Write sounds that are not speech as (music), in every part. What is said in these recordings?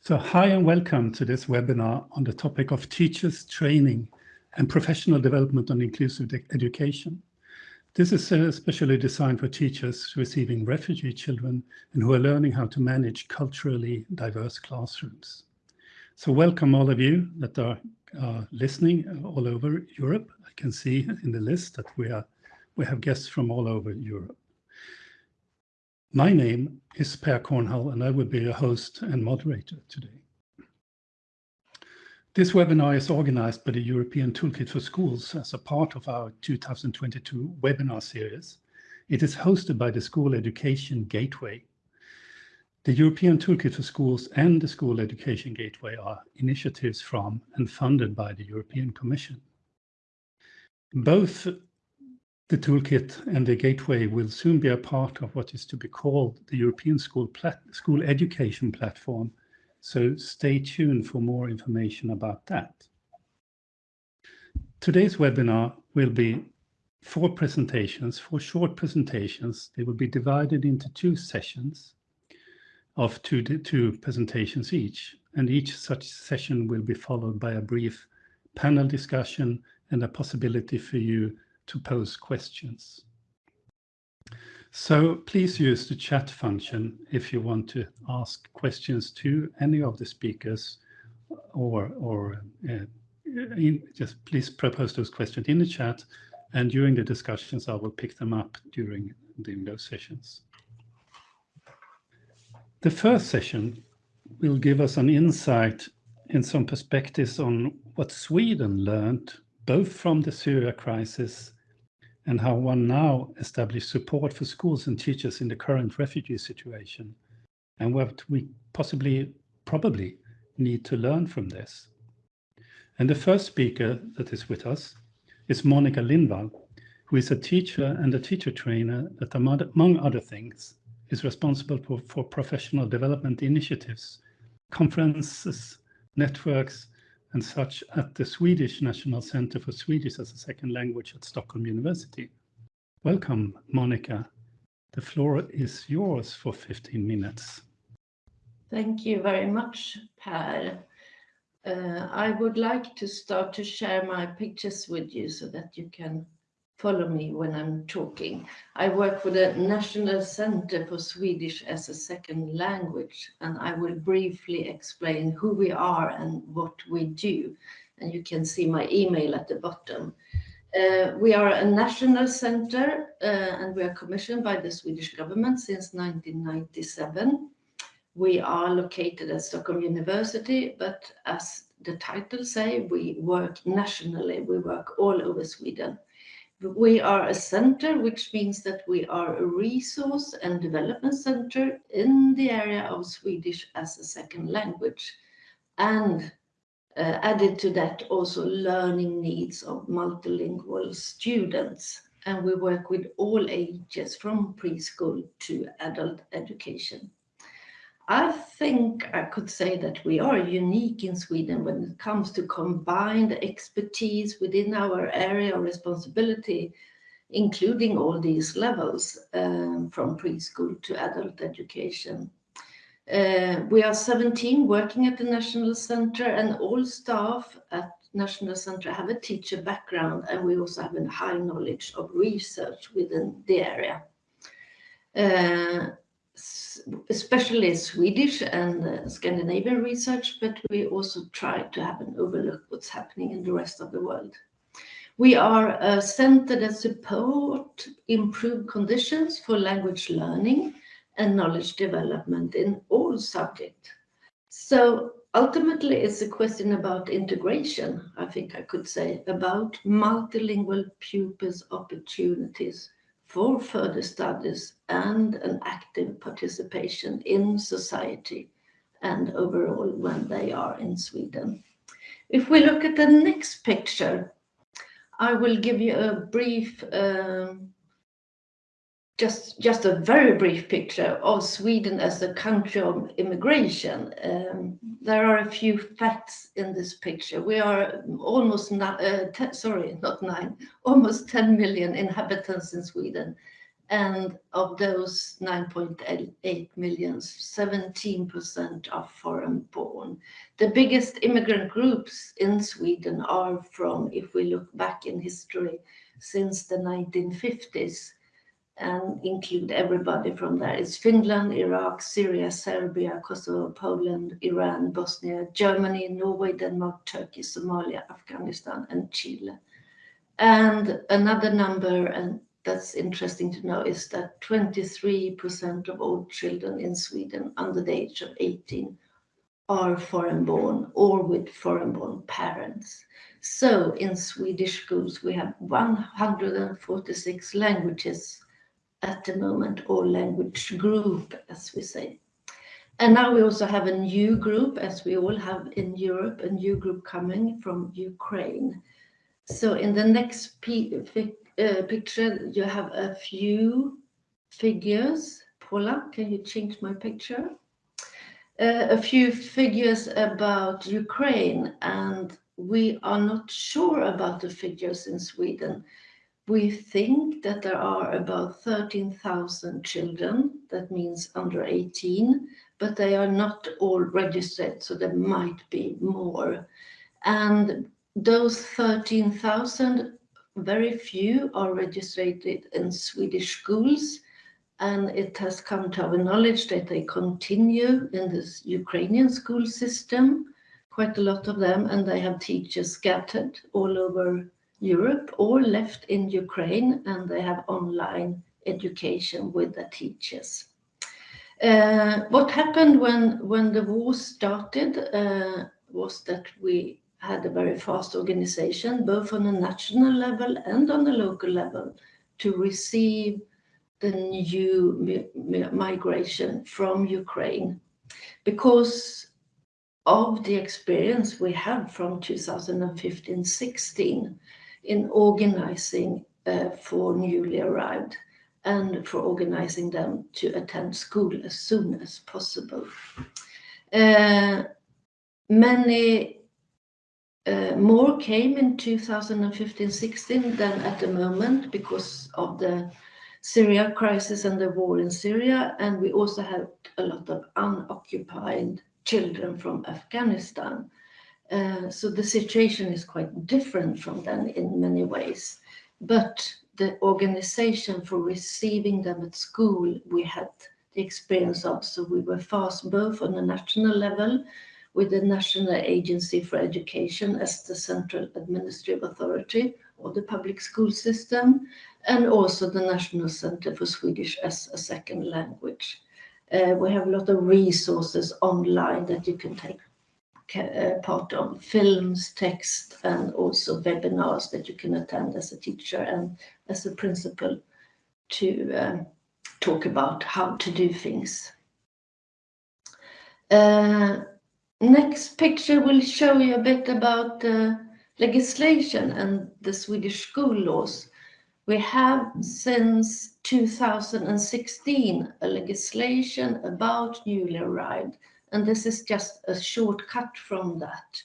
So hi and welcome to this webinar on the topic of teachers training and professional development on inclusive education. This is especially designed for teachers receiving refugee children and who are learning how to manage culturally diverse classrooms. So welcome all of you that are uh, listening all over Europe. I can see in the list that we are we have guests from all over Europe. My name is Per Kornhall and I will be your host and moderator today. This webinar is organized by the European Toolkit for Schools as a part of our 2022 webinar series. It is hosted by the School Education Gateway. The European Toolkit for Schools and the School Education Gateway are initiatives from and funded by the European Commission. Both the toolkit and the gateway will soon be a part of what is to be called the European School, School Education Platform, so stay tuned for more information about that. Today's webinar will be four presentations, four short presentations. They will be divided into two sessions of two, two presentations each, and each such session will be followed by a brief panel discussion and a possibility for you to pose questions. So please use the chat function if you want to ask questions to any of the speakers or, or uh, in, just please propose those questions in the chat and during the discussions I will pick them up during, during those sessions. The first session will give us an insight in some perspectives on what Sweden learned both from the Syria crisis and how one now established support for schools and teachers in the current refugee situation and what we possibly, probably need to learn from this. And the first speaker that is with us is Monica Lindvall, who is a teacher and a teacher trainer that among other things is responsible for, for professional development initiatives, conferences, networks, and such at the Swedish National Center for Swedish as a Second Language at Stockholm University. Welcome, Monica. The floor is yours for 15 minutes. Thank you very much, Per. Uh, I would like to start to share my pictures with you so that you can follow me when I'm talking. I work for the National Center for Swedish as a Second Language, and I will briefly explain who we are and what we do. And you can see my email at the bottom. Uh, we are a national center uh, and we are commissioned by the Swedish government since 1997. We are located at Stockholm University, but as the title say, we work nationally. We work all over Sweden. We are a center, which means that we are a resource and development center in the area of Swedish as a second language. And uh, added to that also learning needs of multilingual students. And we work with all ages from preschool to adult education. I think I could say that we are unique in Sweden when it comes to combined expertise within our area of responsibility, including all these levels um, from preschool to adult education. Uh, we are 17 working at the National Center and all staff at National Center have a teacher background and we also have a high knowledge of research within the area. Uh, especially Swedish and uh, Scandinavian research, but we also try to have an overlook what's happening in the rest of the world. We are a center that support improved conditions for language learning and knowledge development in all subjects. So ultimately, it's a question about integration, I think I could say, about multilingual pupils' opportunities for further studies and an active participation in society and overall when they are in Sweden. If we look at the next picture, I will give you a brief um, just just a very brief picture of Sweden as a country of immigration. Um, there are a few facts in this picture. We are almost uh, ten, sorry, not nine, (laughs) almost 10 million inhabitants in Sweden. and of those 9.8 million, 17% are foreign born. The biggest immigrant groups in Sweden are from, if we look back in history, since the 1950s, and include everybody from there. It's Finland, Iraq, Syria, Serbia, Kosovo, Poland, Iran, Bosnia, Germany, Norway, Denmark, Turkey, Somalia, Afghanistan, and Chile. And another number, and that's interesting to know, is that 23% of all children in Sweden under the age of 18 are foreign born or with foreign born parents. So in Swedish schools, we have 146 languages at the moment, or language group, as we say. And now we also have a new group, as we all have in Europe, a new group coming from Ukraine. So in the next uh, picture, you have a few figures. Paula, can you change my picture? Uh, a few figures about Ukraine, and we are not sure about the figures in Sweden we think that there are about 13,000 children, that means under 18, but they are not all registered, so there might be more. And those 13,000, very few are registered in Swedish schools, and it has come to our knowledge that they continue in this Ukrainian school system, quite a lot of them, and they have teachers scattered all over Europe or left in Ukraine and they have online education with the teachers. Uh, what happened when, when the war started uh, was that we had a very fast organization, both on a national level and on the local level, to receive the new migration from Ukraine. Because of the experience we have from 2015-16, in organizing uh, for newly arrived and for organizing them to attend school as soon as possible. Uh, many uh, more came in 2015-16 than at the moment because of the Syria crisis and the war in Syria, and we also have a lot of unoccupied children from Afghanistan. Uh, so the situation is quite different from then in many ways. But the organization for receiving them at school, we had the experience of. So we were fast both on the national level with the National Agency for Education as the central administrative authority of the public school system, and also the National Center for Swedish as a Second Language. Uh, we have a lot of resources online that you can take part of films, text, and also webinars that you can attend as a teacher and as a principal to um, talk about how to do things. Uh, next picture will show you a bit about the legislation and the Swedish school laws. We have since 2016 a legislation about newly arrived and this is just a shortcut from that.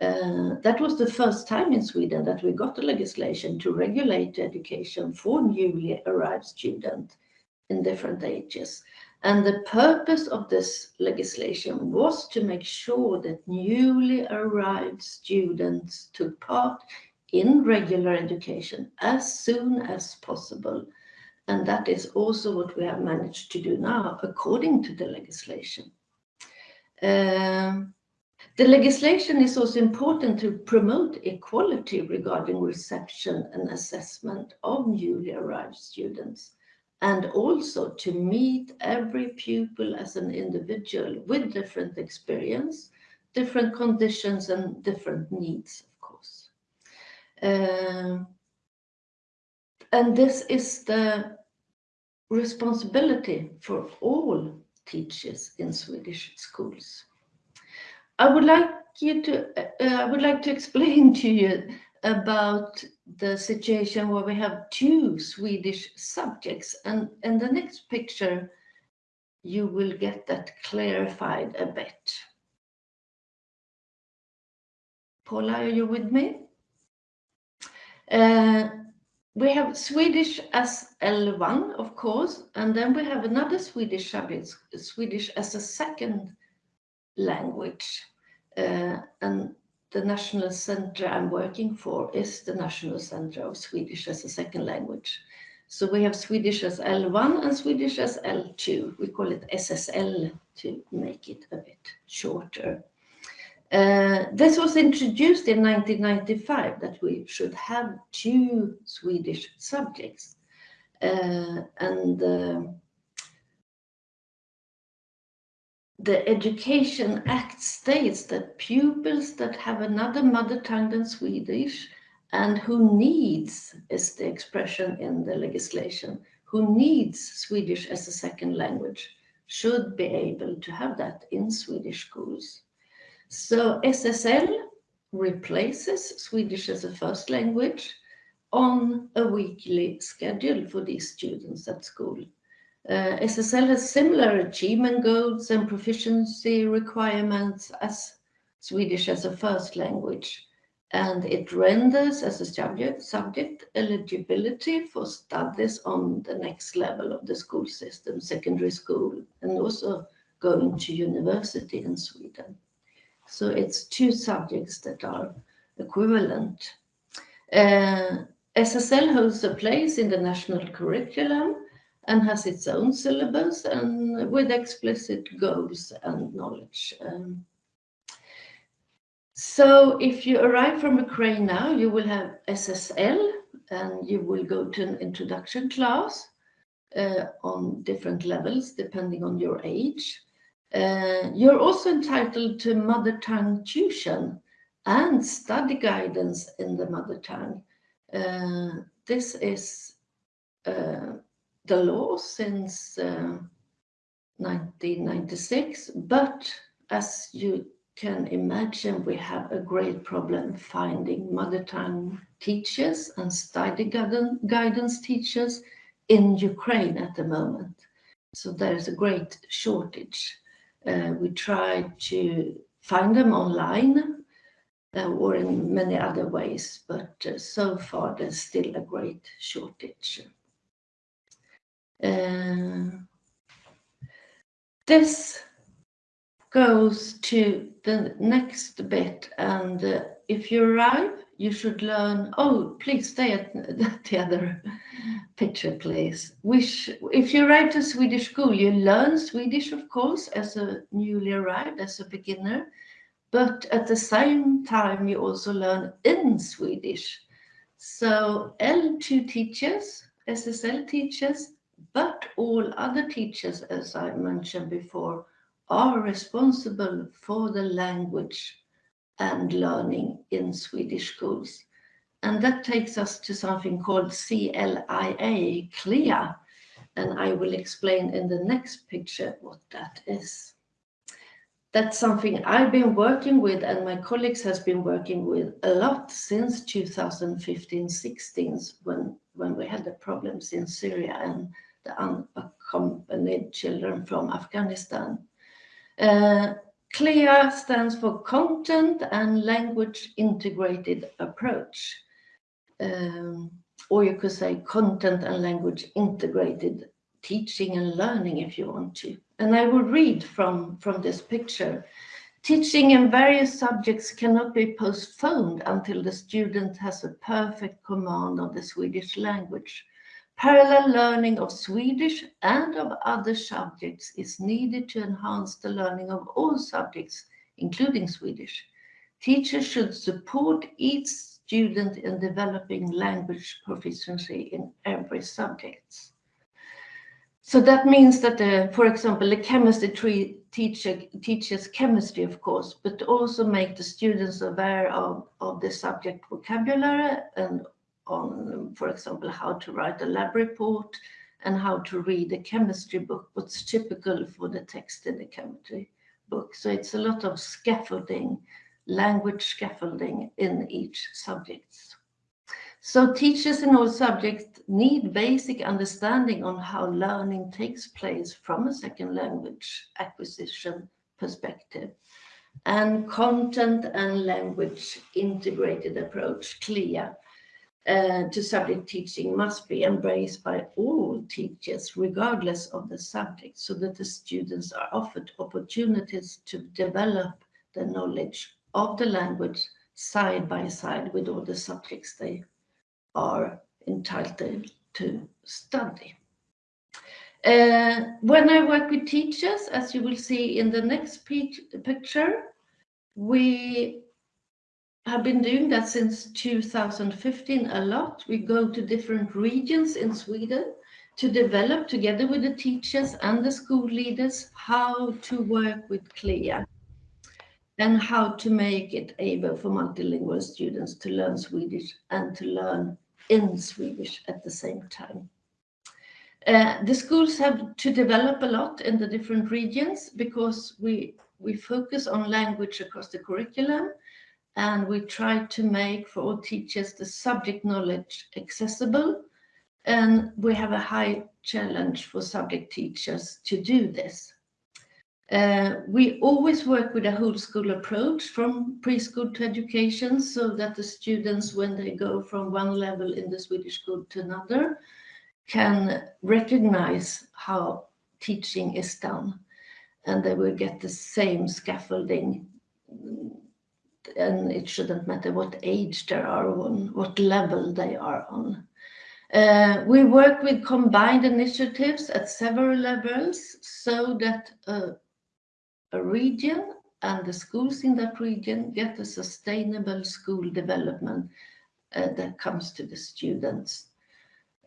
Uh, that was the first time in Sweden that we got a legislation to regulate education for newly arrived students in different ages. And the purpose of this legislation was to make sure that newly arrived students took part in regular education as soon as possible. And that is also what we have managed to do now, according to the legislation. Um, the legislation is also important to promote equality regarding reception and assessment of newly arrived students and also to meet every pupil as an individual with different experience, different conditions and different needs, of course. Um, and this is the responsibility for all teaches in Swedish schools. I would like you to, uh, I would like to explain to you about the situation where we have two Swedish subjects and in the next picture you will get that clarified a bit. Paula, are you with me? Uh, we have Swedish as L1, of course, and then we have another Swedish subject, Swedish as a second language. Uh, and the national center I'm working for is the National Center of Swedish as a Second Language. So we have Swedish as L1 and Swedish as L2. We call it SSL to make it a bit shorter. Uh, this was introduced in 1995 that we should have two Swedish subjects. Uh, and uh, the Education Act states that pupils that have another mother tongue than Swedish and who needs, is the expression in the legislation, who needs Swedish as a second language should be able to have that in Swedish schools. So SSL replaces Swedish as a first language on a weekly schedule for these students at school. Uh, SSL has similar achievement goals and proficiency requirements as Swedish as a first language, and it renders as a subject, subject eligibility for studies on the next level of the school system, secondary school, and also going to university in Sweden. So it's two subjects that are equivalent. Uh, SSL holds a place in the national curriculum and has its own syllabus and with explicit goals and knowledge. Um, so if you arrive from Ukraine now, you will have SSL and you will go to an introduction class uh, on different levels depending on your age. Uh, you're also entitled to mother tongue tuition and study guidance in the mother tongue. Uh, this is uh, the law since uh, 1996, but as you can imagine, we have a great problem finding mother tongue teachers and study guidance teachers in Ukraine at the moment. So there's a great shortage. Uh, we try to find them online uh, or in many other ways, but uh, so far there's still a great shortage. Uh, this goes to the next bit and uh, if you arrive you should learn oh please stay at (laughs) the other picture please. Wish, if you arrive to Swedish school you learn Swedish of course as a newly arrived as a beginner but at the same time you also learn in Swedish. So L2 teachers SSL teachers but all other teachers as I mentioned before are responsible for the language and learning in Swedish schools. And that takes us to something called CLIA, CLIA, and I will explain in the next picture what that is. That's something I've been working with and my colleagues has been working with a lot since 2015-16 when, when we had the problems in Syria and the unaccompanied children from Afghanistan. Uh, CLIA stands for Content and Language Integrated Approach. Um, or you could say Content and Language Integrated Teaching and Learning if you want to. And I will read from, from this picture. Teaching in various subjects cannot be postponed until the student has a perfect command of the Swedish language. Parallel learning of Swedish and of other subjects is needed to enhance the learning of all subjects, including Swedish. Teachers should support each student in developing language proficiency in every subject. So that means that, the, for example, the chemistry teacher teaches chemistry, of course, but also make the students aware of, of the subject vocabulary and on, for example, how to write a lab report and how to read a chemistry book, what's typical for the text in the chemistry book. So it's a lot of scaffolding, language scaffolding in each subject. So teachers in all subjects need basic understanding on how learning takes place from a second language acquisition perspective and content and language integrated approach, CLIA, uh, to subject teaching must be embraced by all teachers, regardless of the subject, so that the students are offered opportunities to develop the knowledge of the language side by side with all the subjects they are entitled to study. Uh, when I work with teachers, as you will see in the next picture, we have been doing that since 2015 a lot. We go to different regions in Sweden to develop together with the teachers and the school leaders how to work with CLIA and how to make it able for multilingual students to learn Swedish and to learn in Swedish at the same time. Uh, the schools have to develop a lot in the different regions because we, we focus on language across the curriculum and we try to make for all teachers the subject knowledge accessible. And we have a high challenge for subject teachers to do this. Uh, we always work with a whole school approach from preschool to education so that the students, when they go from one level in the Swedish school to another, can recognize how teaching is done and they will get the same scaffolding and it shouldn't matter what age they are on, what level they are on. Uh, we work with combined initiatives at several levels so that uh, a region and the schools in that region get a sustainable school development uh, that comes to the students.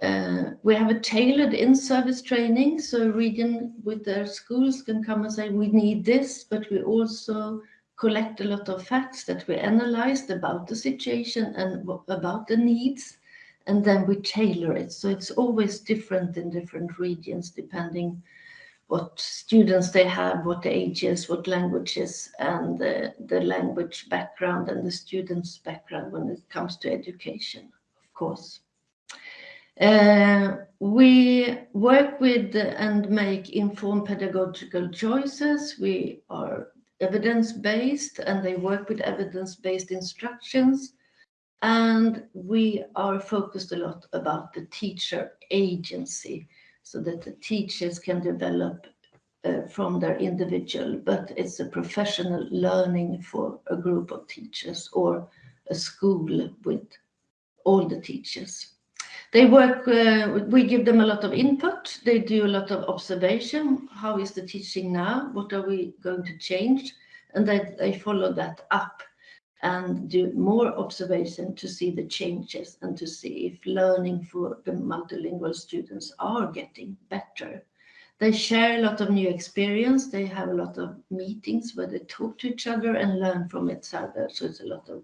Uh, we have a tailored in-service training, so a region with their schools can come and say, we need this, but we also collect a lot of facts that we analyzed about the situation and about the needs, and then we tailor it. So it's always different in different regions, depending what students they have, what ages, what languages, and the, the language background and the student's background when it comes to education, of course. Uh, we work with and make informed pedagogical choices. We are evidence-based and they work with evidence-based instructions. And we are focused a lot about the teacher agency so that the teachers can develop uh, from their individual, but it's a professional learning for a group of teachers or a school with all the teachers. They work, uh, we give them a lot of input. They do a lot of observation. How is the teaching now? What are we going to change? And they follow that up and do more observation to see the changes and to see if learning for the multilingual students are getting better. They share a lot of new experience. They have a lot of meetings where they talk to each other and learn from each other. So it's a lot of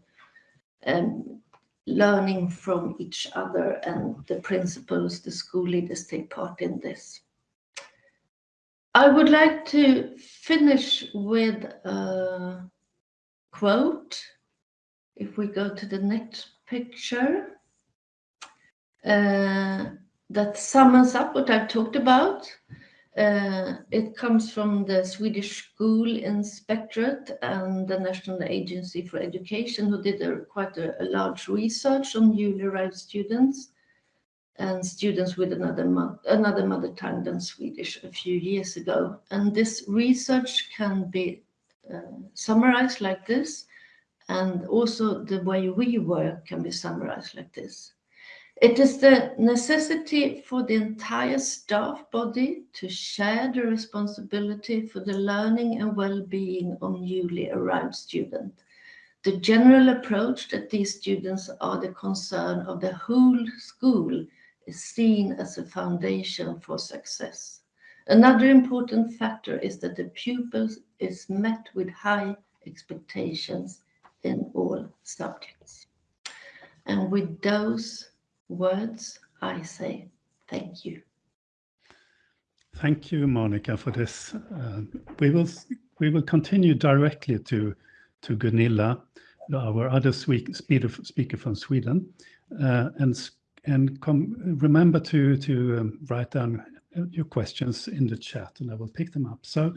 um, learning from each other and the principals, the school leaders take part in this. I would like to finish with a quote. If we go to the next picture, uh, that sums up what I've talked about. Uh, it comes from the Swedish School Inspectorate and the National Agency for Education, who did a, quite a, a, large research on newly arrived students and students with another, another mother tongue than Swedish a few years ago. And this research can be uh, summarized like this, and also the way we work can be summarized like this. It is the necessity for the entire staff body to share the responsibility for the learning and well-being of newly arrived students. The general approach that these students are the concern of the whole school is seen as a foundation for success. Another important factor is that the pupil is met with high expectations in all subjects. And with those words, I say thank you. Thank you, Monica, for this. Uh, we will we will continue directly to to Gunilla, our other speaker speaker from Sweden, uh, and and come, remember to to um, write down your questions in the chat, and I will pick them up. So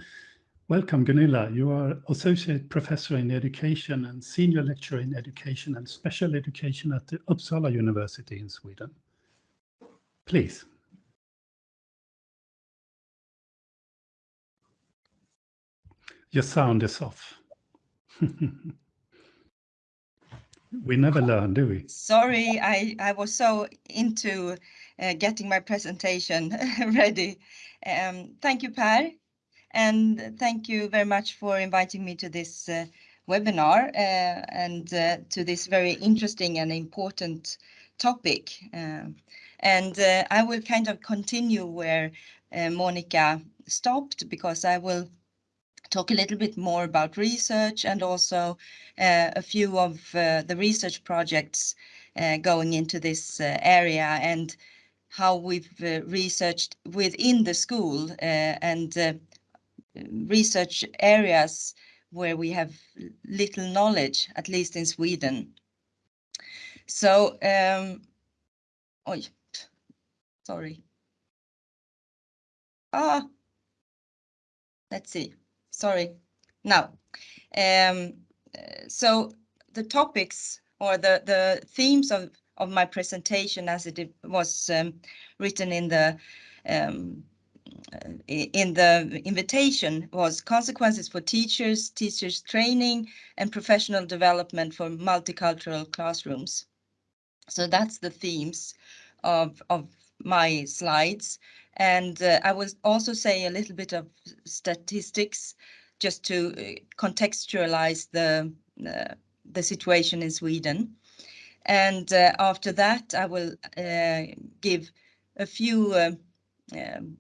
Welcome, Gunilla. You are Associate Professor in Education and Senior Lecturer in Education and Special Education at the Uppsala University in Sweden. Please. Your sound is off. (laughs) we never learn, do we? Sorry, I, I was so into uh, getting my presentation (laughs) ready. Um, thank you, Per. And thank you very much for inviting me to this uh, webinar uh, and uh, to this very interesting and important topic. Um, and uh, I will kind of continue where uh, Monica stopped because I will talk a little bit more about research and also uh, a few of the research projects going into this area and how we've researched within the school and research areas where we have little knowledge, at least in Sweden. So, um, oh, sorry. Ah, let's see. Sorry. Now, um, so the topics or the the themes of of my presentation, as it was um, written in the um, in the invitation was consequences for teachers, teachers training, and professional development for multicultural classrooms. So that's the themes of, of my slides. And uh, I will also say a little bit of statistics just to uh, contextualize the, uh, the situation in Sweden. And uh, after that, I will uh, give a few uh, um,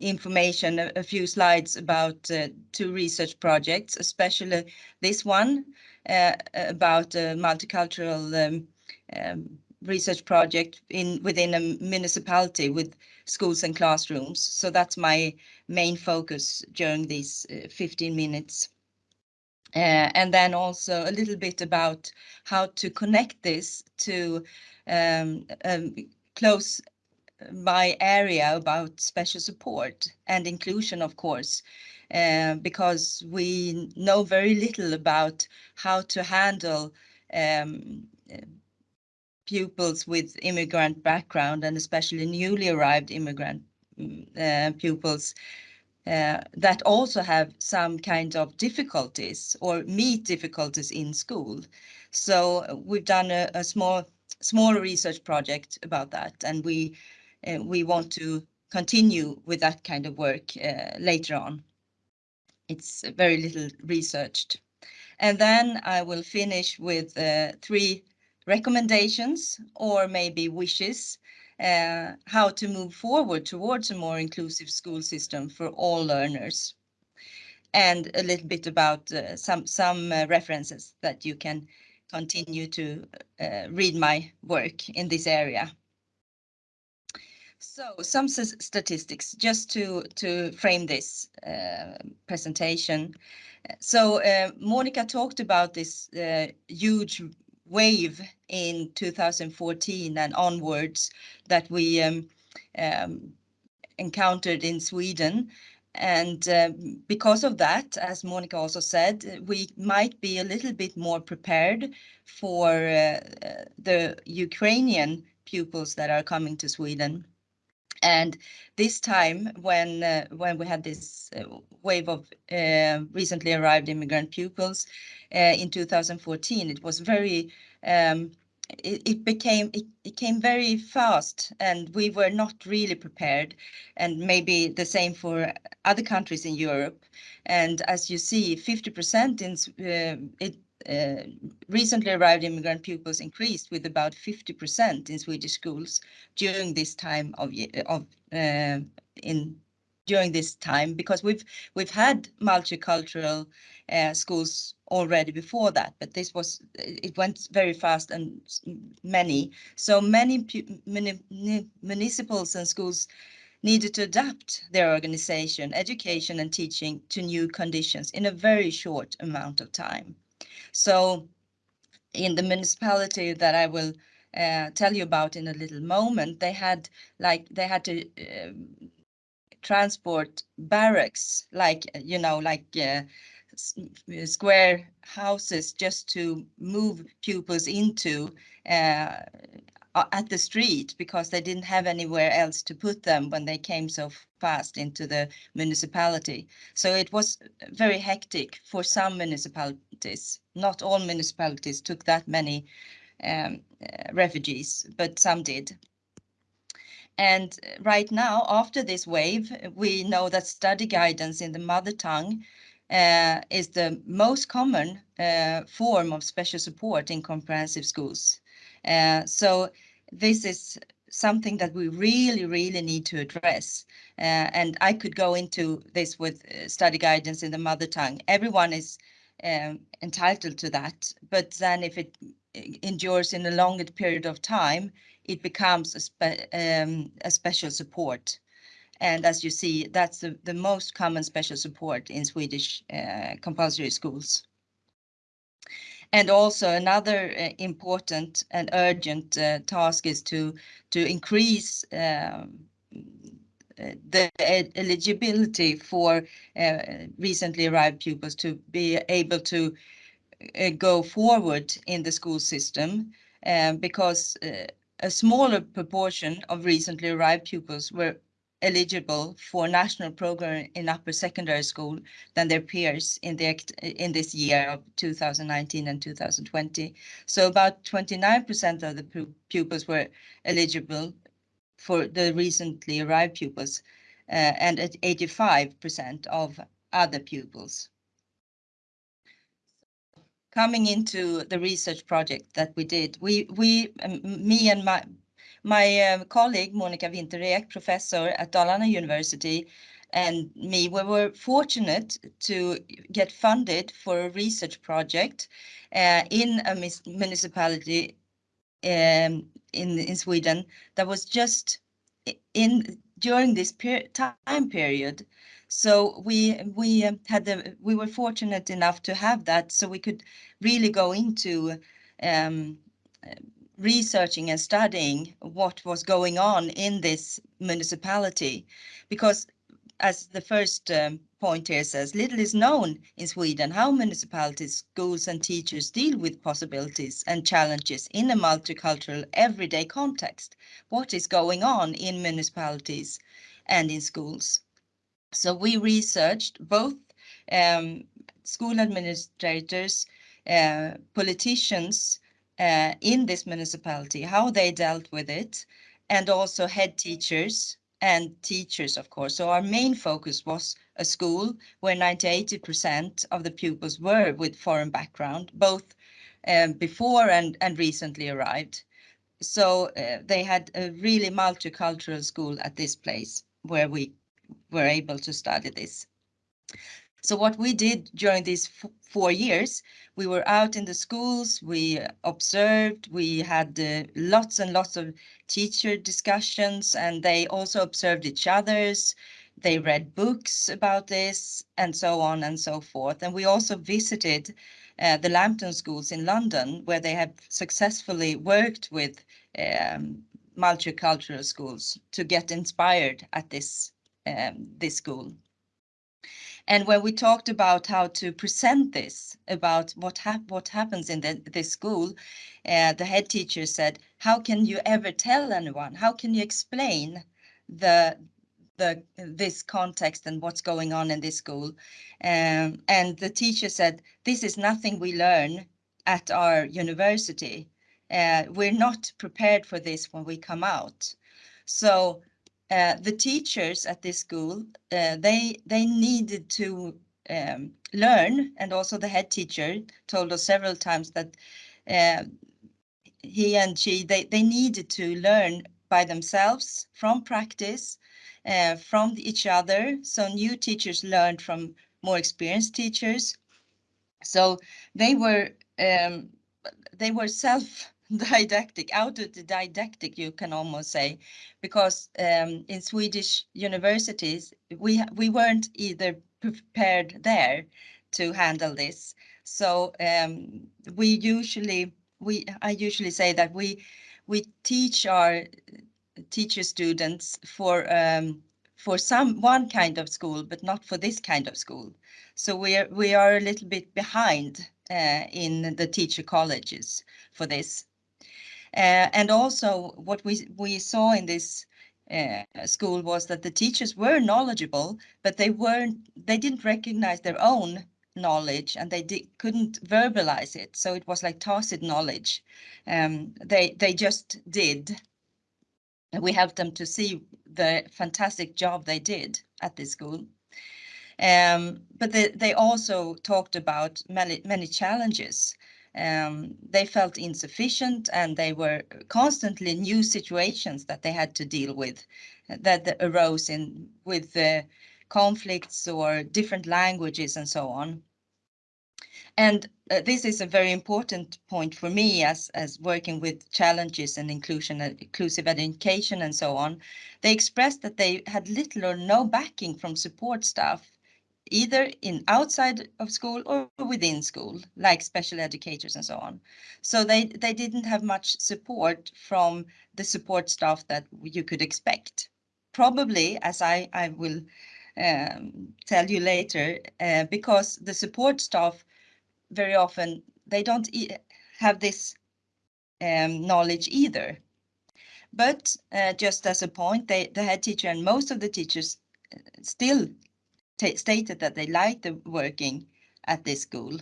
information, a, a few slides about uh, two research projects, especially this one uh, about a multicultural um, um, research project in within a municipality with schools and classrooms. So that's my main focus during these uh, 15 minutes. Uh, and then also a little bit about how to connect this to um, um, close my area about special support and inclusion, of course, uh, because we know very little about how to handle um, pupils with immigrant background and especially newly arrived immigrant uh, pupils uh, that also have some kind of difficulties or meet difficulties in school. So we've done a, a small small research project about that and we uh, we want to continue with that kind of work uh, later on. It's very little researched. And then I will finish with uh, three recommendations or maybe wishes uh, how to move forward towards a more inclusive school system for all learners. And a little bit about uh, some, some uh, references that you can continue to read my work in this area. So some statistics just to, to frame this uh, presentation. So uh, Monica talked about this uh, huge wave in 2014 and onwards that we um, um, encountered in Sweden. And uh, because of that, as Monica also said, we might be a little bit more prepared for uh, uh the Ukrainian pupils that are coming to Sweden. And this time, when uh, when we had this uh, wave of uh, recently arrived immigrant pupils uh, in 2014, it was very um, it, it, became it, it came very fast and we were not really prepared and maybe the same for other countries in Europe. And as you see 50% in uh, it uh, recently arrived immigrant pupils increased with about 50% in Swedish schools during this time of of uh, in during this time because we've we've had multicultural uh, schools already before that, but this was it went very fast and many so many many municipals and schools needed to adapt their organization, education and teaching to new conditions in a very short amount of time. So in the municipality that I will uh, tell you about in a little moment, they had like they had to uh, transport barracks, like, you know, like uh, square houses just to move pupils into uh, at the street because they didn't have anywhere else to put them when they came so fast into the municipality. So it was very hectic for some municipalities. Not all municipalities took that many um, uh, refugees, but some did. And right now, after this wave, we know that study guidance in the mother tongue uh, is the most common uh, form of special support in comprehensive schools. Uh, so this is something that we really, really need to address. Uh, and I could go into this with uh, study guidance in the mother tongue. Everyone is um, entitled to that, but then if it endures in a longer period of time, it becomes a, spe um, a special support. And as you see, that's the, the most common special support in Swedish uh, compulsory schools. And also another uh, important and urgent uh, task is to, to increase um, the eligibility for uh, recently arrived pupils to be able to uh, go forward in the school system um, because uh, a smaller proportion of recently arrived pupils were eligible for national program in upper secondary school than their peers in the in this year of 2019 and 2020. So about 29% of the pupils were eligible for the recently arrived pupils uh, and at 85% of other pupils. Coming into the research project that we did, we, we me and my, my uh, colleague, Monica Vinterek, professor at Dalarna University, and me, we were fortunate to get funded for a research project uh, in a municipality um, in, in Sweden that was just in during this per time period. So we we had the we were fortunate enough to have that, so we could really go into um, researching and studying what was going on in this municipality because as the first um, point here says, little is known in Sweden how municipalities, schools and teachers deal with possibilities and challenges in a multicultural everyday context. What is going on in municipalities and in schools? So we researched both um, school administrators, uh, politicians, uh, in this municipality, how they dealt with it, and also head teachers and teachers, of course. So our main focus was a school where 98% of the pupils were with foreign background, both um, before and, and recently arrived. So uh, they had a really multicultural school at this place where we were able to study this. So what we did during these four years, we were out in the schools, we observed, we had uh, lots and lots of teacher discussions, and they also observed each other's. They read books about this and so on and so forth. And we also visited uh, the Lambeth schools in London, where they have successfully worked with um, multicultural schools to get inspired at this um, this school. And when we talked about how to present this, about what, hap what happens in the, this school, uh, the head teacher said, how can you ever tell anyone? How can you explain the, the this context and what's going on in this school? Um, and the teacher said, this is nothing we learn at our university. Uh, we're not prepared for this when we come out. So uh, the teachers at this school, uh, they they needed to um, learn, and also the head teacher told us several times that uh, he and she they they needed to learn by themselves from practice, uh, from each other. So new teachers learned from more experienced teachers. So they were um, they were self didactic, out of the didactic, you can almost say, because um, in Swedish universities, we, we weren't either prepared there to handle this. So um, we usually, we, I usually say that we, we teach our teacher students for um, for some one kind of school, but not for this kind of school. So we are we are a little bit behind uh, in the teacher colleges for this. Uh, and also what we we saw in this uh, school was that the teachers were knowledgeable, but they weren't they didn't recognize their own knowledge and they couldn't verbalize it. So it was like tacit knowledge. Um, they they just did. And we helped them to see the fantastic job they did at this school. Um, but they, they also talked about many many challenges. Um, they felt insufficient and they were constantly new situations that they had to deal with that arose in with the conflicts or different languages and so on. And uh, this is a very important point for me as, as working with challenges and inclusion, uh, inclusive education and so on. They expressed that they had little or no backing from support staff, either in outside of school or within school, like special educators and so on. So they, they didn't have much support from the support staff that you could expect. Probably, as I, I will um, tell you later, uh, because the support staff very often they don't e have this um, knowledge either. But uh, just as a point, they, the head teacher and most of the teachers uh, still stated that they liked the working at this school.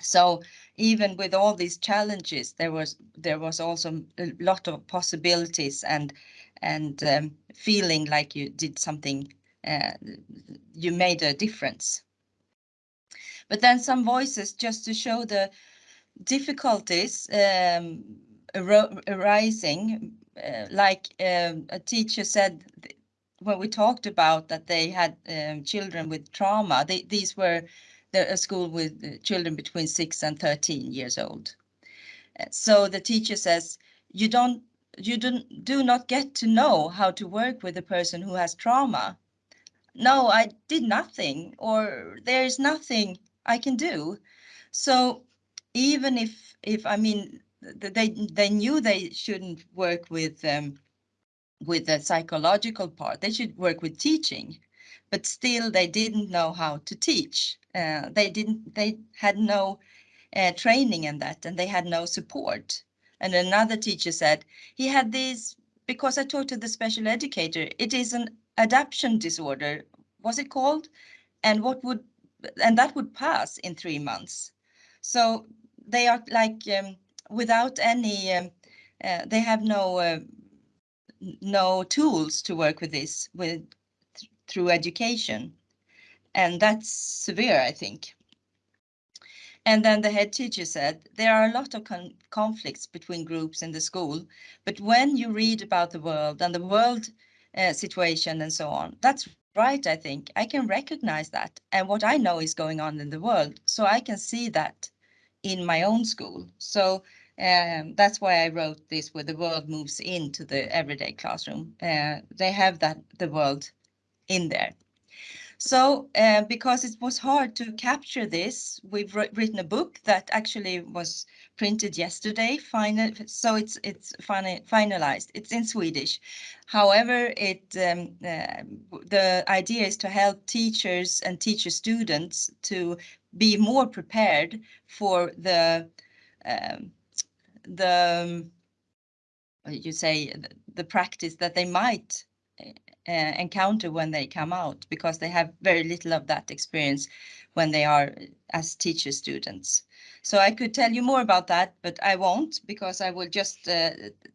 So even with all these challenges, there was there was also a lot of possibilities and and um, feeling like you did something, uh, you made a difference. But then some voices just to show the difficulties um, arising, uh, like um, a teacher said when we talked about that they had um, children with trauma, they, these were the, a school with uh, children between 6 and 13 years old. Uh, so the teacher says, you don't you don't do not get to know how to work with a person who has trauma. No, I did nothing, or there is nothing I can do. So even if if I mean they they knew they shouldn't work with um, with the psychological part. They should work with teaching, but still they didn't know how to teach. Uh, they didn't. They had no uh, training in that, and they had no support. And another teacher said he had this because I talked to the special educator. It is an adaptation disorder. Was it called? And what would and that would pass in three months. So they are like um, without any, um, uh, they have no uh, no tools to work with this with through education, and that's severe, I think. And then the head teacher said there are a lot of con conflicts between groups in the school, but when you read about the world and the world uh, situation and so on, that's right, I think. I can recognize that and what I know is going on in the world. So I can see that in my own school. So um, that's why I wrote this where the world moves into the everyday classroom. Uh, they have that the world in there. So uh, because it was hard to capture this, we've written a book that actually was printed yesterday. Final, so it's it's final, finalized. It's in Swedish. However, it um, uh, the idea is to help teachers and teacher students to be more prepared for the um, the you say the practice that they might uh, encounter when they come out because they have very little of that experience when they are as teacher students. So I could tell you more about that, but I won't because I will just uh,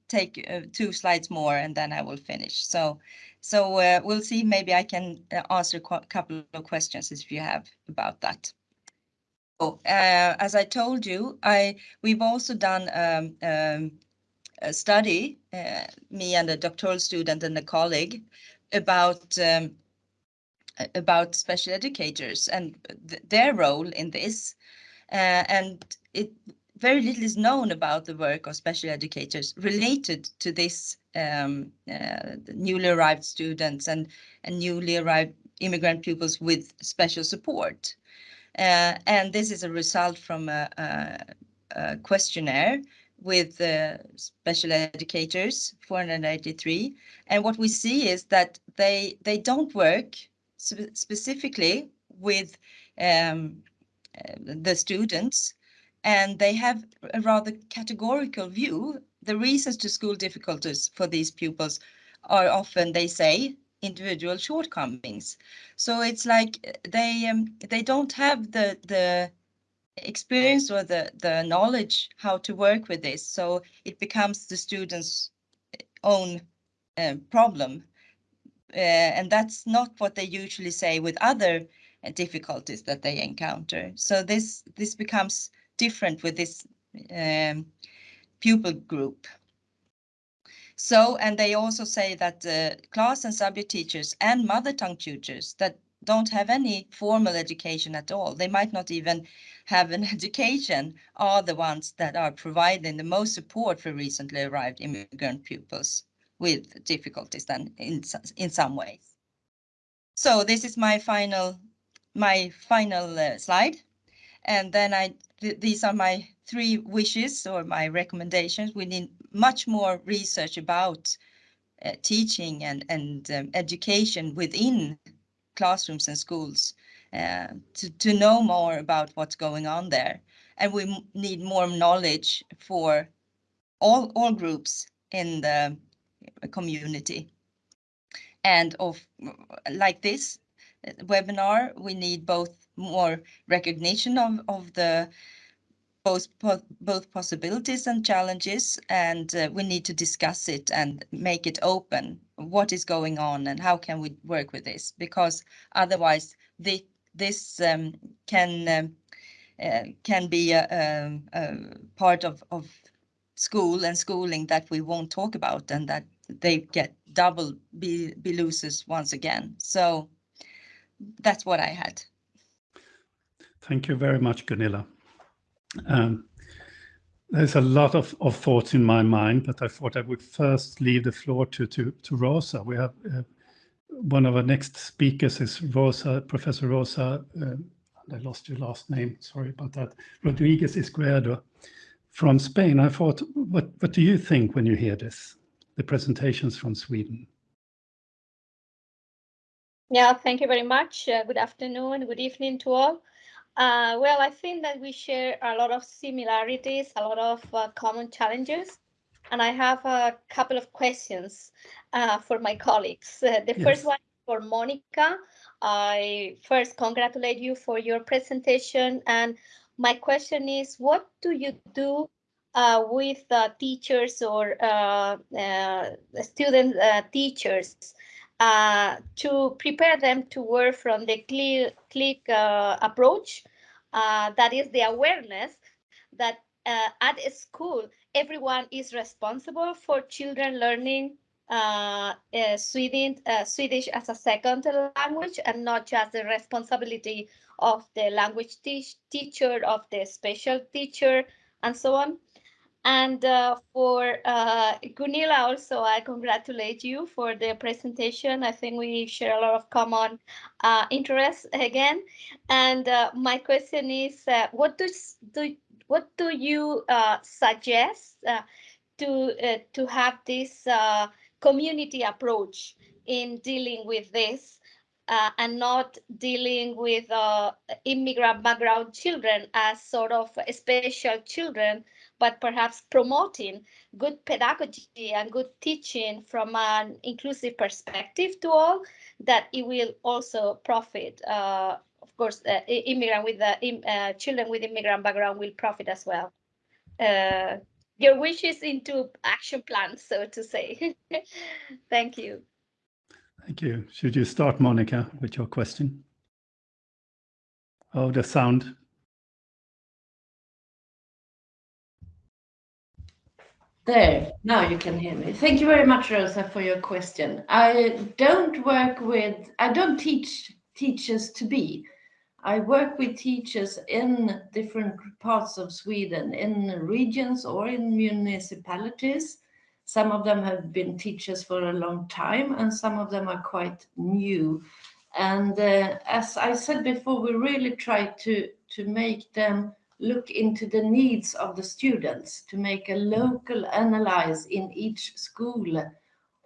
take uh, two slides more and then I will finish. So, so we'll see. Maybe I can answer a couple of questions if you have about that. Uh, as I told you, I we've also done um, um, a study, me and a doctoral student and a colleague, about um, about special educators and th their role in this. Uh, and it very little is known about the work of special educators related to this um, uh, newly arrived students and, and newly arrived immigrant pupils with special support. Uh, and this is a result from a, a, a questionnaire with uh, special educators, 483. And what we see is that they they don't work spe specifically with um, the students, and they have a rather categorical view. The reasons to school difficulties for these pupils are often, they say, individual shortcomings. So it's like they um, they don't have the the experience or the the knowledge how to work with this. So it becomes the students' own uh, problem, uh, and that's not what they usually say with other uh, difficulties that they encounter. So this this becomes different with this um, pupil group. So, and they also say that uh, class and subject teachers and mother tongue tutors that don't have any formal education at all, they might not even have an (laughs) education, are the ones that are providing the most support for recently arrived immigrant pupils with difficulties then in, in some ways. So this is my final, my final uh, slide. And then I, th these are my three wishes or my recommendations. We need much more research about uh, teaching and, and um, education within classrooms and schools uh, to, to know more about what's going on there. And we need more knowledge for all, all groups in the community. And of like this uh, webinar, we need both more recognition of, of the both both possibilities and challenges and uh, we need to discuss it and make it open what is going on and how can we work with this because otherwise the this um, can um, uh, can be a, a, a, part of of school and schooling that we won't talk about and that they get double be, be losers once again so that's what I had. Thank you very much, Gunilla. Um, there's a lot of, of thoughts in my mind, but I thought I would first leave the floor to, to, to Rosa. We have uh, one of our next speakers is Rosa, Professor Rosa, uh, I lost your last name, sorry about that, Rodriguez Izquierdo from Spain. I thought, what, what do you think when you hear this, the presentations from Sweden? Yeah, thank you very much. Uh, good afternoon, good evening to all. Uh, well, I think that we share a lot of similarities, a lot of uh, common challenges. And I have a couple of questions uh, for my colleagues. Uh, (laughs) the yes. first one for Monica. I first congratulate you for your presentation. And my question is, what do you do uh, with teachers or uh, student teachers uh, to prepare them to work from the click, click uh, approach. Uh, that is the awareness that uh, at a school, everyone is responsible for children learning uh, uh, Swedish, Swedish as a second language and not just the responsibility of the language te teacher, of the special teacher, and so on. And uh, for uh, Gunilla also, I congratulate you for the presentation. I think we share a lot of common uh, interests again. And uh, my question is, uh, what does do what do you uh, suggest uh, to to have this community approach in dealing with this? Uh, and not dealing with uh, immigrant background children as sort of special children but perhaps promoting good pedagogy and good teaching from an inclusive perspective to all, that it will also profit. Uh, of course, uh, immigrant with the uh, children with immigrant background will profit as well. Uh, your wishes into action plans, so to say. (laughs) Thank you. Thank you. Should you start, Monica, with your question? Oh, the sound. There, now you can hear me. Thank you very much, Rosa, for your question. I don't work with, I don't teach teachers to be. I work with teachers in different parts of Sweden, in regions or in municipalities. Some of them have been teachers for a long time and some of them are quite new. And uh, as I said before, we really try to, to make them look into the needs of the students to make a local analyze in each school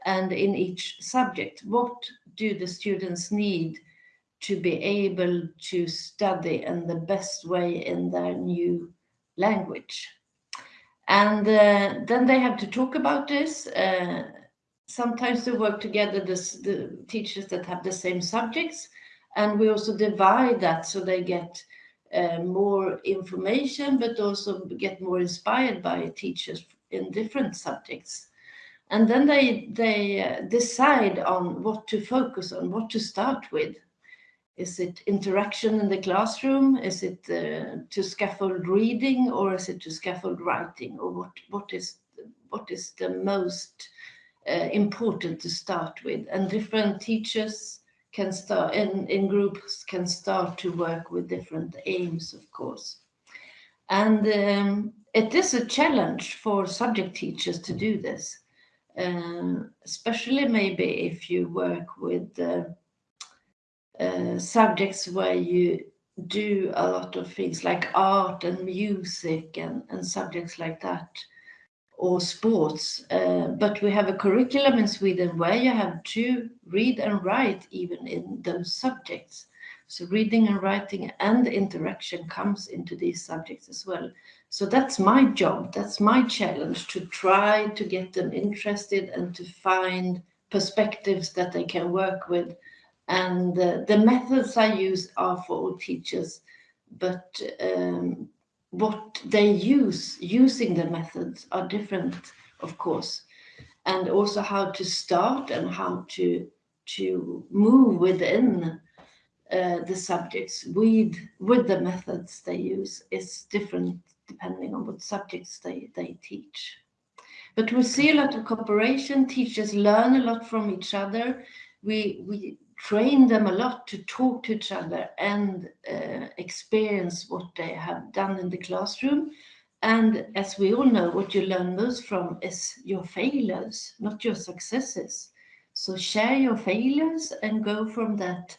and in each subject. What do the students need to be able to study in the best way in their new language? And uh, then they have to talk about this. Uh, sometimes they work together, the teachers that have the same subjects, and we also divide that so they get uh, more information, but also get more inspired by teachers in different subjects. And then they, they uh, decide on what to focus on, what to start with. Is it interaction in the classroom? Is it uh, to scaffold reading or is it to scaffold writing? Or what, what, is, what is the most uh, important to start with? And different teachers can start, in, in groups can start to work with different aims, of course. And um, it is a challenge for subject teachers to do this, um, especially maybe if you work with uh, uh, subjects where you do a lot of things like art and music and, and subjects like that or sports. Uh, but we have a curriculum in Sweden where you have to read and write even in those subjects. So reading and writing and interaction comes into these subjects as well. So that's my job, that's my challenge to try to get them interested and to find perspectives that they can work with. And uh, the methods I use are for all teachers, but um, what they use using the methods are different, of course, and also how to start and how to to move within uh, the subjects with with the methods they use is different depending on what subjects they they teach. But we see a lot of cooperation. Teachers learn a lot from each other. We we train them a lot to talk to each other and uh, experience what they have done in the classroom. And as we all know, what you learn most from is your failures, not your successes. So share your failures and go from that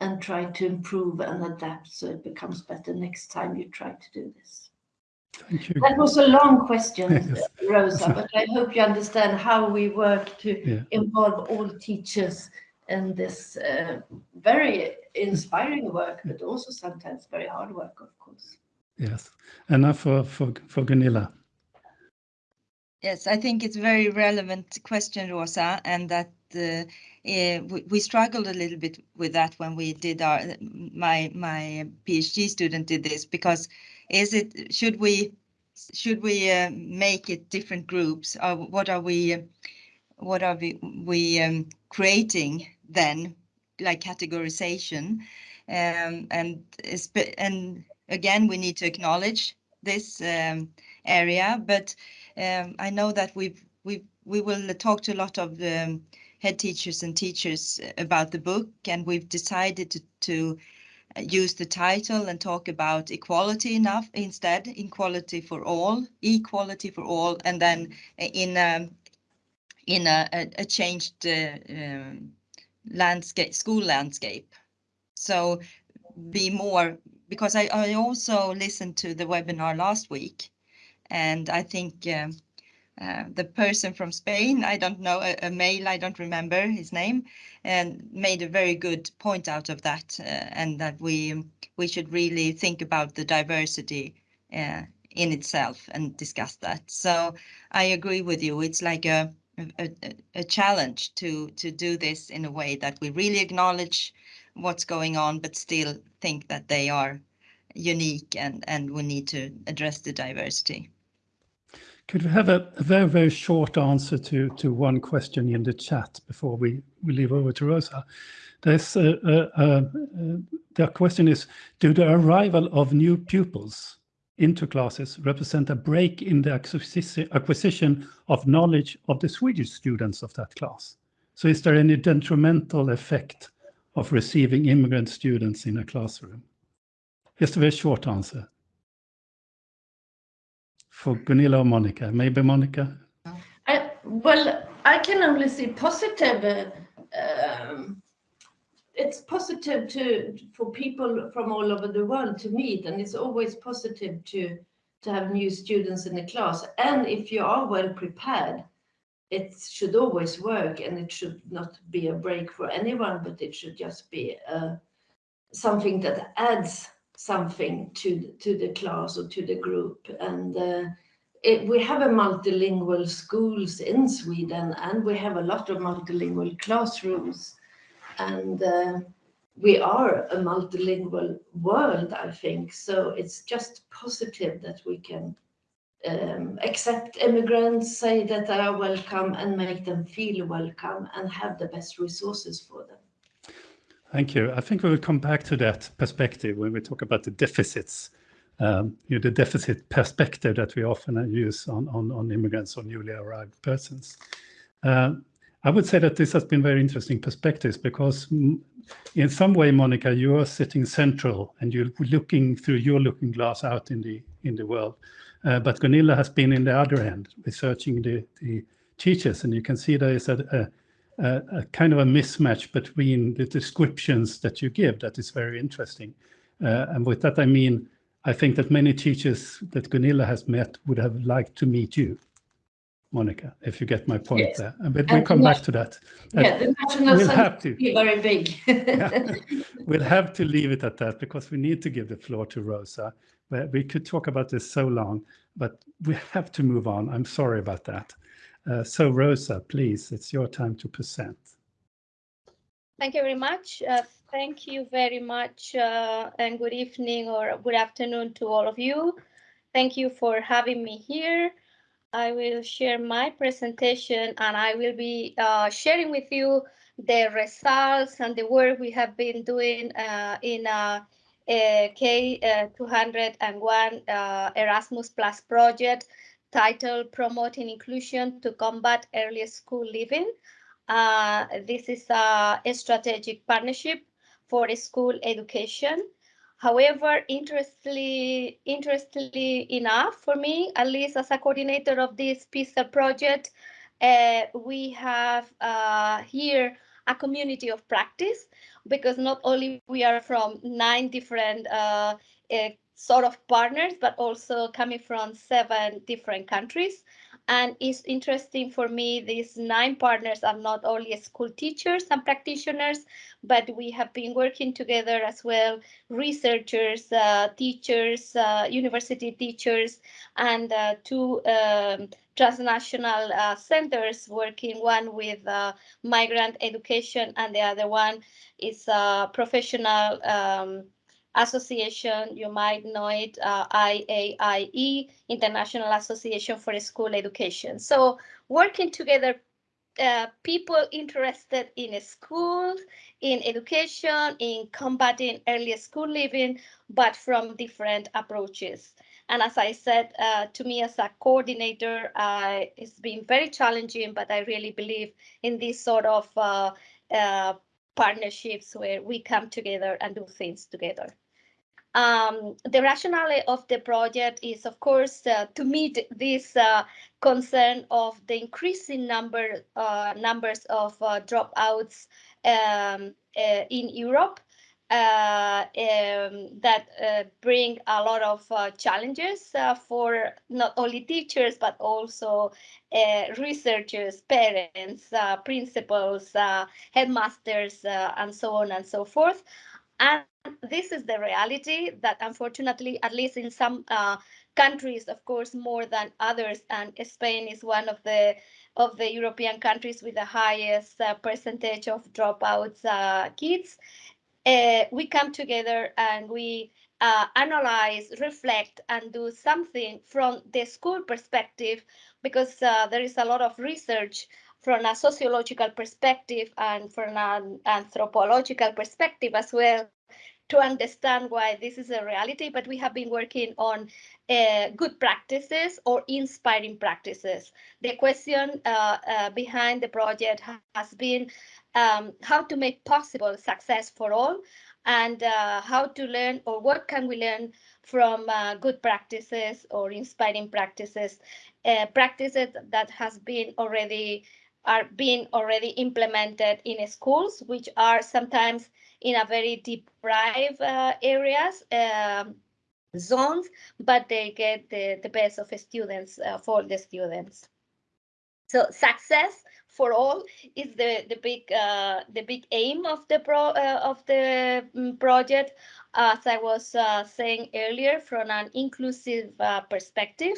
and try to improve and adapt so it becomes better next time you try to do this. Thank you. That was a long question, (laughs) Yes. Rosa, but I hope you understand how we work to Yeah. involve all teachers in this uh, very inspiring work, but also sometimes very hard work, of course. Yes. And now for, for, for Gunilla. Yes, I think it's a very relevant question, Rosa, and that uh, eh, we, we struggled a little bit with that when we did our my my PhD student did this because is it should we should we uh, make it different groups or what are we what are we we um, creating then like categorization? Um, and and again we need to acknowledge this um, area but um, I know that we've we we will talk to a lot of um, head teachers and teachers about the book, and we've decided to, to use the title and talk about equality enough instead, equality for all, equality for all, and then in a, in a, a, a changed uh, um, landscape, school landscape. So be more because I, I also listened to the webinar last week and I think um, uh, the person from Spain, I don't know, a, a, male, I don't remember his name, and made a very good point out of that, uh, and that we we should really think about the diversity uh, in itself and discuss that. So I agree with you. It's like a a, a challenge to to do this in a way that we really acknowledge what's going on, but still think that they are unique and and we need to address the diversity. Could we have a, a, very, very short answer to, to one question in the chat before we, we leave over to Rosa? There's a, a, a, the question is, do the arrival of new pupils into classes represent a break in the acquisition of knowledge of the Swedish students of that class? So is there any detrimental effect of receiving immigrant students in a classroom? Just a very short answer for Gunilla or Monica? Maybe Monica? I, well, I can only see positive. Uh, um, it's positive to for people from all over the world to meet, and it's always positive to to have new students in the class. And if you are well prepared, it should always work, and it should not be a break for anyone, but it should just be uh, something that adds something to to the class or to the group. And uh, it, we have a multilingual schools in Sweden, and we have a lot of multilingual classrooms and uh, we are a multilingual world, I think. So it's just positive that we can um, accept immigrants, say that they are welcome and make them feel welcome and have the best resources for them. Thank you. I think we will come back to that perspective when we talk about the deficits, um, you know, the deficit perspective that we often use on, on, on immigrants or newly arrived persons. Uh, I would say that this has been very interesting perspectives because in some way, Monica, you are sitting central and you're looking through your looking glass out in the in the world. Uh, but Gunilla has been in the other end, researching the, the teachers, and you can see there is a, a, a, kind of a mismatch between the descriptions that you give that is very interesting. Uh, and with that, I mean, I think that many teachers that Gunilla has met would have liked to meet you. Monica, if you get my point yes. there. But we'll come back to that. Yeah, the national we'll have to be very big. (laughs) yeah. We'll have to leave it at that because we need to give the floor to Rosa. We could talk about this so long, but we have to move on. I'm sorry about that. Uh, so Rosa, please, it's your time to present. Thank you very much. Uh, thank you very much uh, and good evening or good afternoon to all of you. Thank you for having me here. I will share my presentation and I will be uh, sharing with you the results and the work we have been doing uh, in uh, KA201 uh, Erasmus Plus project titled Promoting Inclusion to Combat Early School Leaving. Uh, this is a strategic partnership for school education However, interestingly, interestingly enough, for me, at least as a coordinator of this PISA project, uh, we have uh, here a community of practice because not only we are from nine different uh, uh sort of partners, but also coming from seven different countries. And it's interesting for me, these nine partners are not only school teachers and practitioners, but we have been working together as well, researchers, uh, teachers, uh, university teachers, and uh, two um, transnational uh, centers working, one with uh, migrant education and the other one is uh, professional um, association, you might know it, uh, IAIE, International Association for School Education. So working together, uh, people interested in schools, in education, in combating early school leaving, but from different approaches. And as I said, uh, to me as a coordinator, it's been very challenging, but I really believe in this sort of uh, uh, partnerships where we come together and do things together. Um, the rationale of the project is, of course, uh, to meet this uh, concern of the increasing number uh, numbers of uh, dropouts um, uh, in Europe uh, um, that bring a lot of challenges for not only teachers, but also researchers, parents, principals, headmasters, and so on and so forth. And this is the reality that unfortunately, at least in some uh, countries, of course, more than others, and Spain is one of the of the European countries with the highest uh, percentage of dropouts uh, kids. Uh, we come together and we uh, analyze, reflect, and do something from the school perspective, because uh, there is a lot of research from a sociological perspective and from an anthropological perspective as well to understand why this is a reality, but we have been working on uh, good practices or inspiring practices. The question uh, uh, behind the project has been um, how to make possible success for all and uh, how to learn or what can we learn from uh, good practices or inspiring practices, uh, practices that has been already are being already implemented in schools, which are sometimes in a very deprived uh, areas, um, zones, but they get the, the best of students uh, for the students. So success for all is the the big uh, the big aim of the pro uh, of the mm, project. As I was uh, saying earlier, from an inclusive uh, perspective,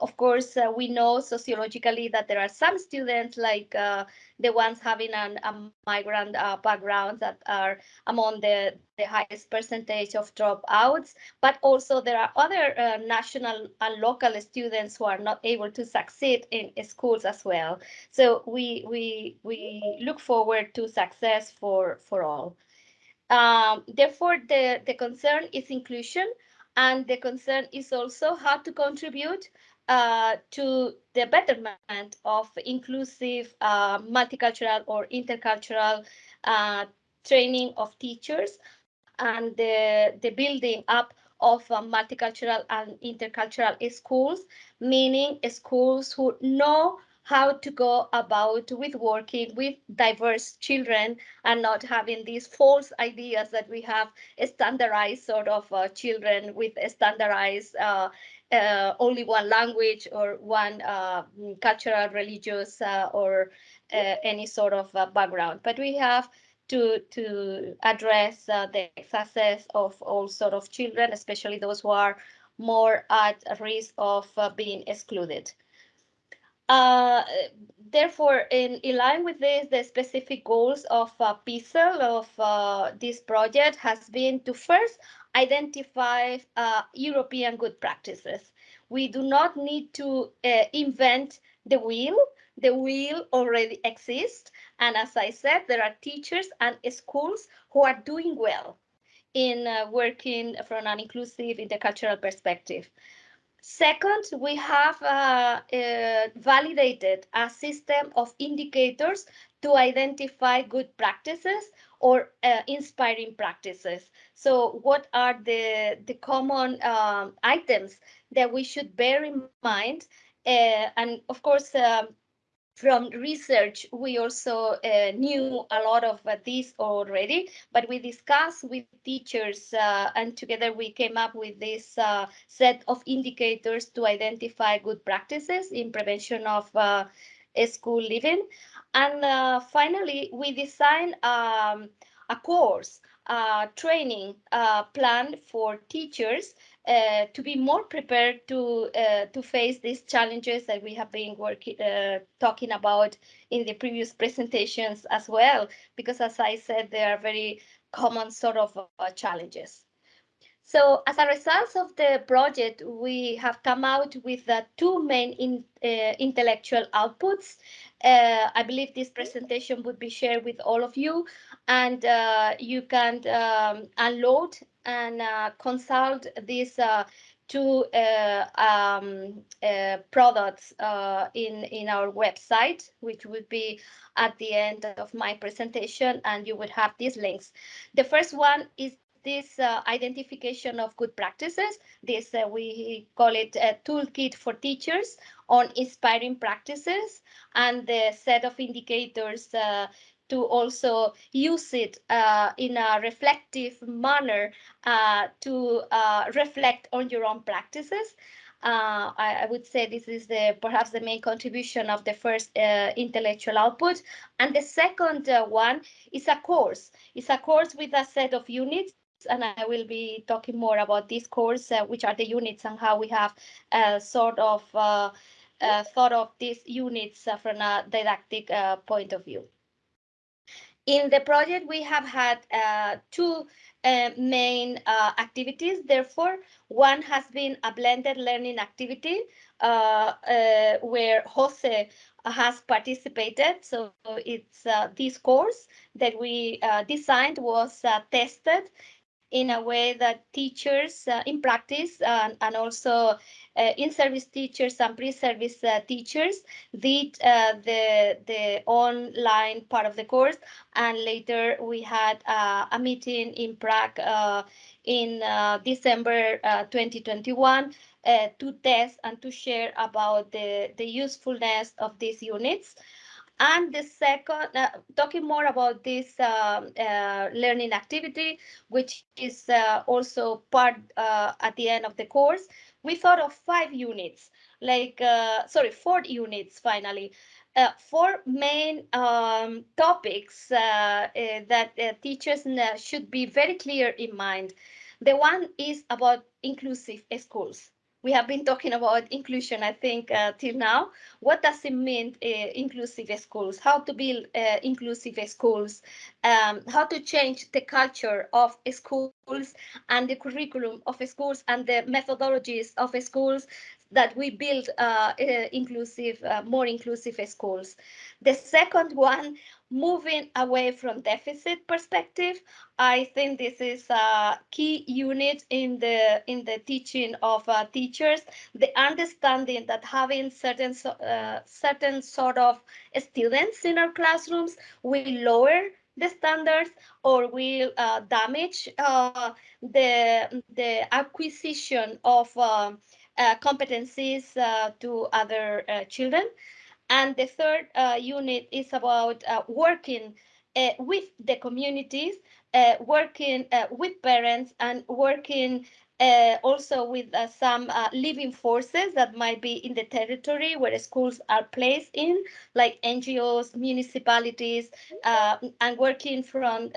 of course, uh, we know sociologically that there are some students like uh, the ones having an, a migrant uh, background that are among the, the highest percentage of dropouts, but also there are other uh, national and local students who are not able to succeed in schools as well. So we, we, we look forward to success for, for all. Um, therefore, the, the concern is inclusion and the concern is also how to contribute uh, to the betterment of inclusive uh, multicultural or intercultural uh, training of teachers and the, the building up of uh, multicultural and intercultural schools, meaning schools who know how to go about with working with diverse children and not having these false ideas that we have standardized sort of uh, children with standardized uh, uh, only one language or one uh, cultural, religious, uh, or uh, any sort of uh, background. But we have to to address uh, the success of all sort of children, especially those who are more at risk of being excluded. Therefore, in, in line with this, the specific goals of PISL of this project has been to first identify uh, European good practices. We do not need to uh, invent the wheel. The wheel already exists. And as I said, there are teachers and schools who are doing well in uh, working from an inclusive intercultural perspective. Second, we have uh, uh, validated a system of indicators to identify good practices or uh, inspiring practices. So what are the, the common um, items that we should bear in mind? Uh, and of course, um, from research, we also uh, knew a lot of uh, this already, but we discussed with teachers uh, and together we came up with this uh, set of indicators to identify good practices in prevention of uh, school living. And uh, finally, we designed um, a course uh, training uh, plan for teachers uh, to be more prepared to uh, to face these challenges that we have been working uh, talking about in the previous presentations as well because as I said they are very common sort of challenges. So as a result of the project, we have come out with the two main in, uh, intellectual outputs. Uh, I believe this presentation would be shared with all of you and uh, you can um, unload and uh, consult these uh, two uh, um, products in, in our website, which would be at the end of my presentation and you would have these links. The first one is this uh, identification of good practices. This uh, we call it a toolkit for teachers on inspiring practices and the set of indicators uh, to also use it uh, in a reflective manner uh, to uh, reflect on your own practices. Uh, I, I, would say this is the perhaps the main contribution of the first uh, intellectual output. And the second uh, one is a course. It's a course with a set of units and I will be talking more about this course, uh, which are the units and how we have uh, sort of uh, uh thought of these units uh, from a didactic uh, point of view. In the project, we have had two main activities. Therefore, one has been a blended learning activity where Jose has participated. So it's this course that we designed was tested in a way that teachers uh, in practice uh, and also uh, in-service teachers and pre-service uh, teachers did uh, the the online part of the course. And later we had uh, a meeting in Prague in December 2021 to test and to share about the the usefulness of these units And the second, uh, talking more about this um, uh, learning activity, which is uh, also part uh, at the end of the course, we thought of five units, like, uh, sorry, four units finally. Uh, four main um, topics that teachers should be very clear in mind. The one is about inclusive schools we have been talking about inclusion, I think, uh, till now. What does it mean, uh, inclusive schools? How to build uh, inclusive schools? Um, how to change the culture of schools and the curriculum of schools and the methodologies of schools that we build uh, uh, inclusive, uh, more inclusive schools. The second one, moving away from deficit perspective. I think this is a key unit in the in the teaching of uh, teachers. The understanding that having certain uh, certain sort of students in our classrooms will lower the standards or will uh, damage the the acquisition of uh, competencies uh, to other uh, children. And the third uh, unit is about uh, working uh, with the communities, working with parents and working uh, also with uh, some uh, living forces that might be in the territory where schools are placed in, like NGOs, municipalities, and working from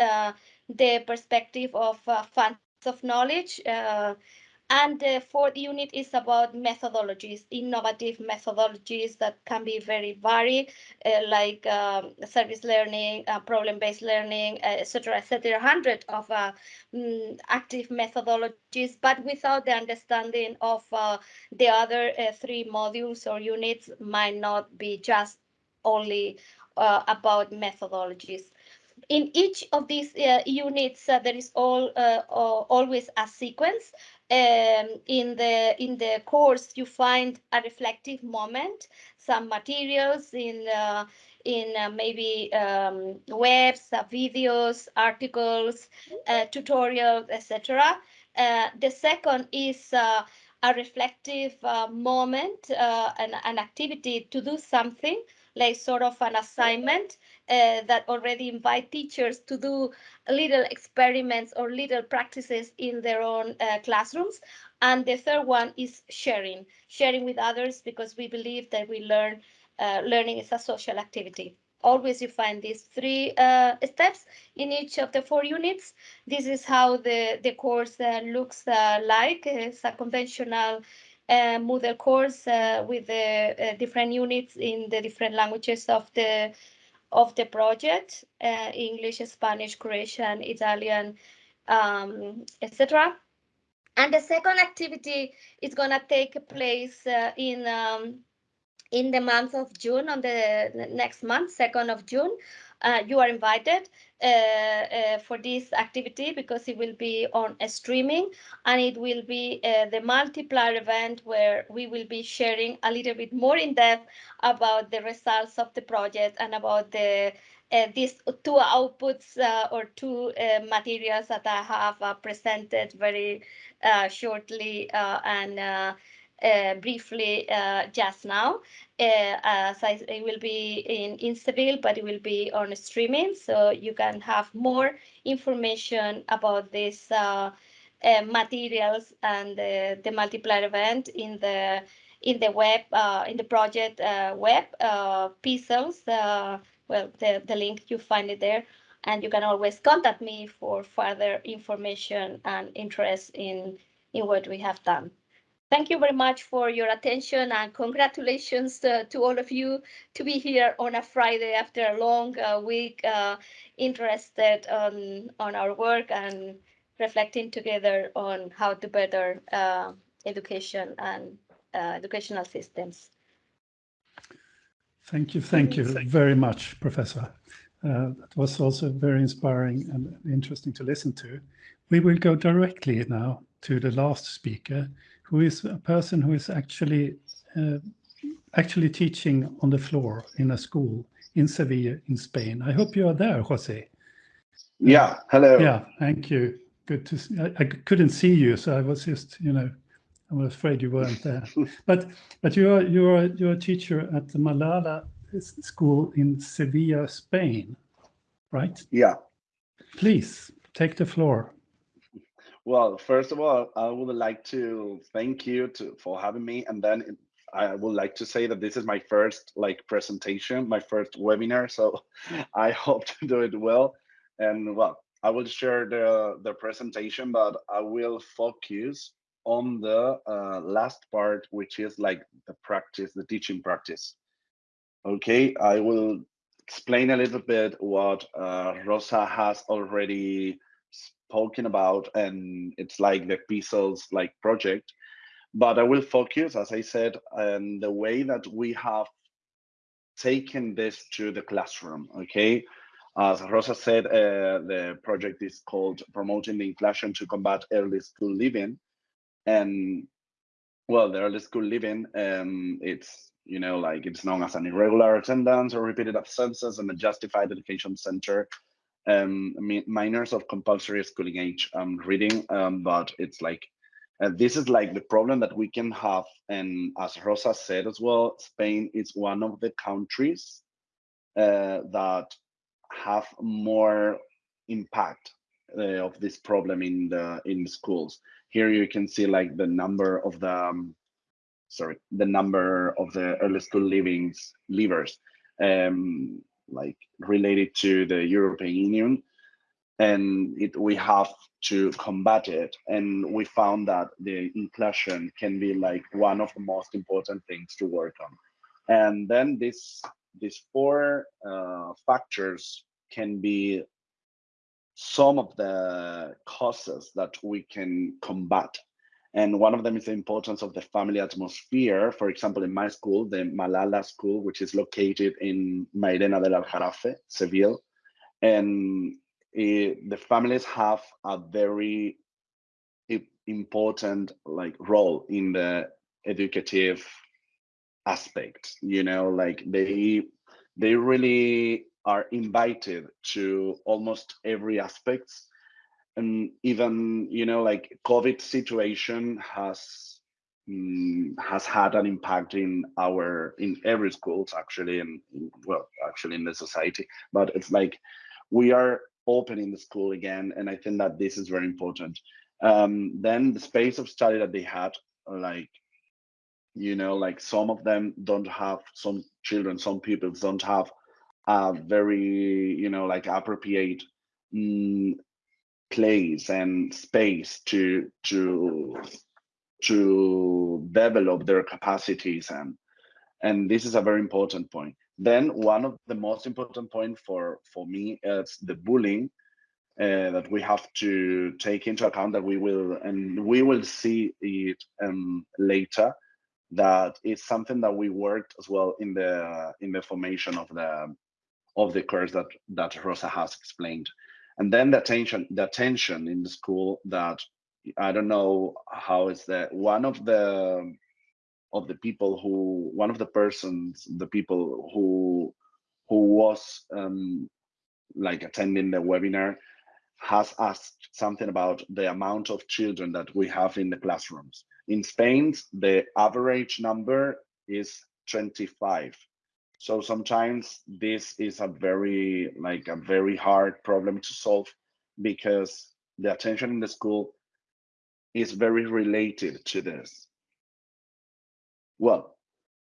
the perspective of funds of knowledge and the fourth unit is about methodologies, innovative methodologies that can be very varied, uh, like um, service learning, uh, problem-based learning, etc., etc. Hundred of uh, mm, active methodologies, but without the understanding of uh, the other uh, three modules or units might not be just only uh, about methodologies in each of these uh, units, uh, there is all uh, always a sequence um, in the in the course you find a reflective moment, some materials in uh, in uh, maybe um, webs, uh, videos, articles, uh, tutorials, etc. Uh, the second is uh, a reflective moment, an, an activity to do something like sort of an assignment uh, that already invite teachers to do little experiments or little practices in their own uh, classrooms. And the third one is sharing, sharing with others because we believe that we learn, uh, learning is a social activity. Always you find these three uh, steps in each of the four units. This is how the, the course uh, looks uh, like. It's a conventional uh, Moodle course uh, with the uh, different units in the different languages of the of the project, uh, English, Spanish, Croatian, Italian, um, etc. And the second activity is going to take place uh, in um, in the month of June, on the next month, 2nd of June. Uh, you are invited uh, uh, for this activity because it will be on streaming and it will be uh, the multiplier event where we will be sharing a little bit more in depth about the results of the project and about the uh, these two outputs uh, or two uh, materials that I have presented very shortly and briefly uh, just now. Uh, as I, it will be in InstaVille, but it will be on streaming, so you can have more information about uh, uh, materials and the, multiplier event in the in the web uh, in the project web uh, PSELS. well, the the link you find it there, and you can always contact me for further information and interest in in what we have done. Thank you very much for your attention and congratulations to, to all of you to be here on a Friday after a long uh, week, uh, interested on, on our work and reflecting together on how to better uh, education and uh, educational systems. Thank you, thank you very much, Professor. Uh, that was also very inspiring and interesting to listen to. We will go directly now to the last speaker, who is a person who is actually uh, actually teaching on the floor in a school in Sevilla in Spain. I hope you are there, Jose. Yeah, hello. Yeah, thank you. Good to see. I, I couldn't see you, so I was just, you know, I was afraid you weren't there. (laughs) but but you are you are you're a teacher at the Malala school in Sevilla, Spain, right? Yeah. Please take the floor. Well, first of all, I would like to thank you to, for having me. And then I would like to say that this is my first like presentation, my first webinar. So (laughs) I hope to do it well. And well, I will share the, the presentation, but I will focus on the uh, last part, which is like the practice, the teaching practice. Okay, I will explain a little bit what uh, Rosa has already spoken about, and it's like the PISLS like project. But I will focus, as I said, on the way that we have taken this to the classroom. Okay, as Rosa said, uh, the project is called Promoting the Inclusion to Combat Early School Leaving. And well, the early school leaving, um, it's, you know, like it's known as an irregular attendance or repeated absences in a justified education center. Um, minors of compulsory schooling age um, reading, um, but it's like, uh, this is like the problem that we can have. And as Rosa said as well, Spain is one of the countries uh, that have more impact uh, of this problem in the in schools. Here you can see like the number of the um, sorry the number of the early school leavings leavers um, like related to the European Union and it, we have to combat it and we found that the inclusion can be like one of the most important things to work on and then this these four uh, factors can be some of the causes that we can combat. And one of them is the importance of the family atmosphere. For example, in my school, the Malala School, which is located in Mairena del Aljarafe, Seville, and it, the families have a very important like role in the educative aspect. You know, like they they really are invited to almost every aspect and even you know like covid situation has mm, has had an impact in our in every schools actually and well actually in the society. But it's like we are opening the school again and i think that this is very important. Um, then the space of study that they had like you know like some of them don't have some children some people don't have a very you know like appropriate mm, place and space to to to develop their capacities and and this is a very important point then one of the most important point for for me is the bullying uh, that we have to take into account that we will and we will see it um, later that is something that we worked as well in the in the formation of the of the course that that Rosa has explained. And then the attention, the attention in the school that I don't know how is that one of the of the people who one of the persons, the people who who was um, like attending the webinar has asked something about the amount of children that we have in the classrooms. In Spain, the average number is 25 so sometimes this is a very like a very hard problem to solve because the attention in the school is very related to this. Well,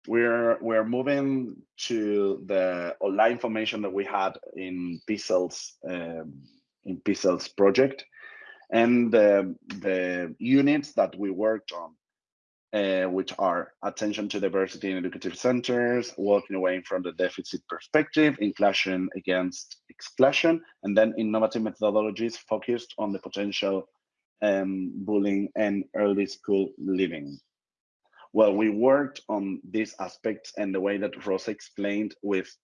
we're we're moving to the online information that we had in PISLS um, in PISLS project and the, the units that we worked on uh, which are attention to diversity in educative centers, walking away from the deficit perspective, inclusion against exclusion, and then innovative methodologies focused on the potential um, bullying and early school leaving. Well, we worked on these aspects and the way that Rosa explained with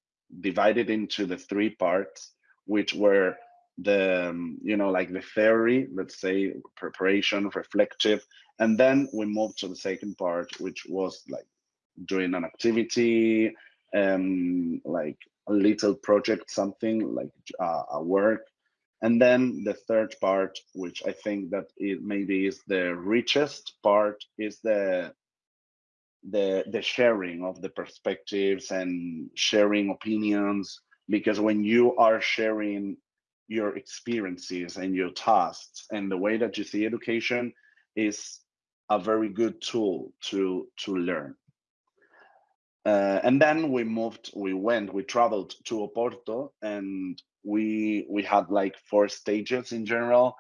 divided into the three parts, which were the um, you know like the theory let's say preparation reflective and then we moved to the second part which was like doing an activity um like a little project something like uh, a work. And then the third part which i think that it maybe is the richest part is the the the sharing of the perspectives and sharing opinions. Because when you are sharing your experiences and your tasks and the way that you see education is a very good tool to to learn. Uh, and then we moved we went we traveled to oporto and we we had like four stages in general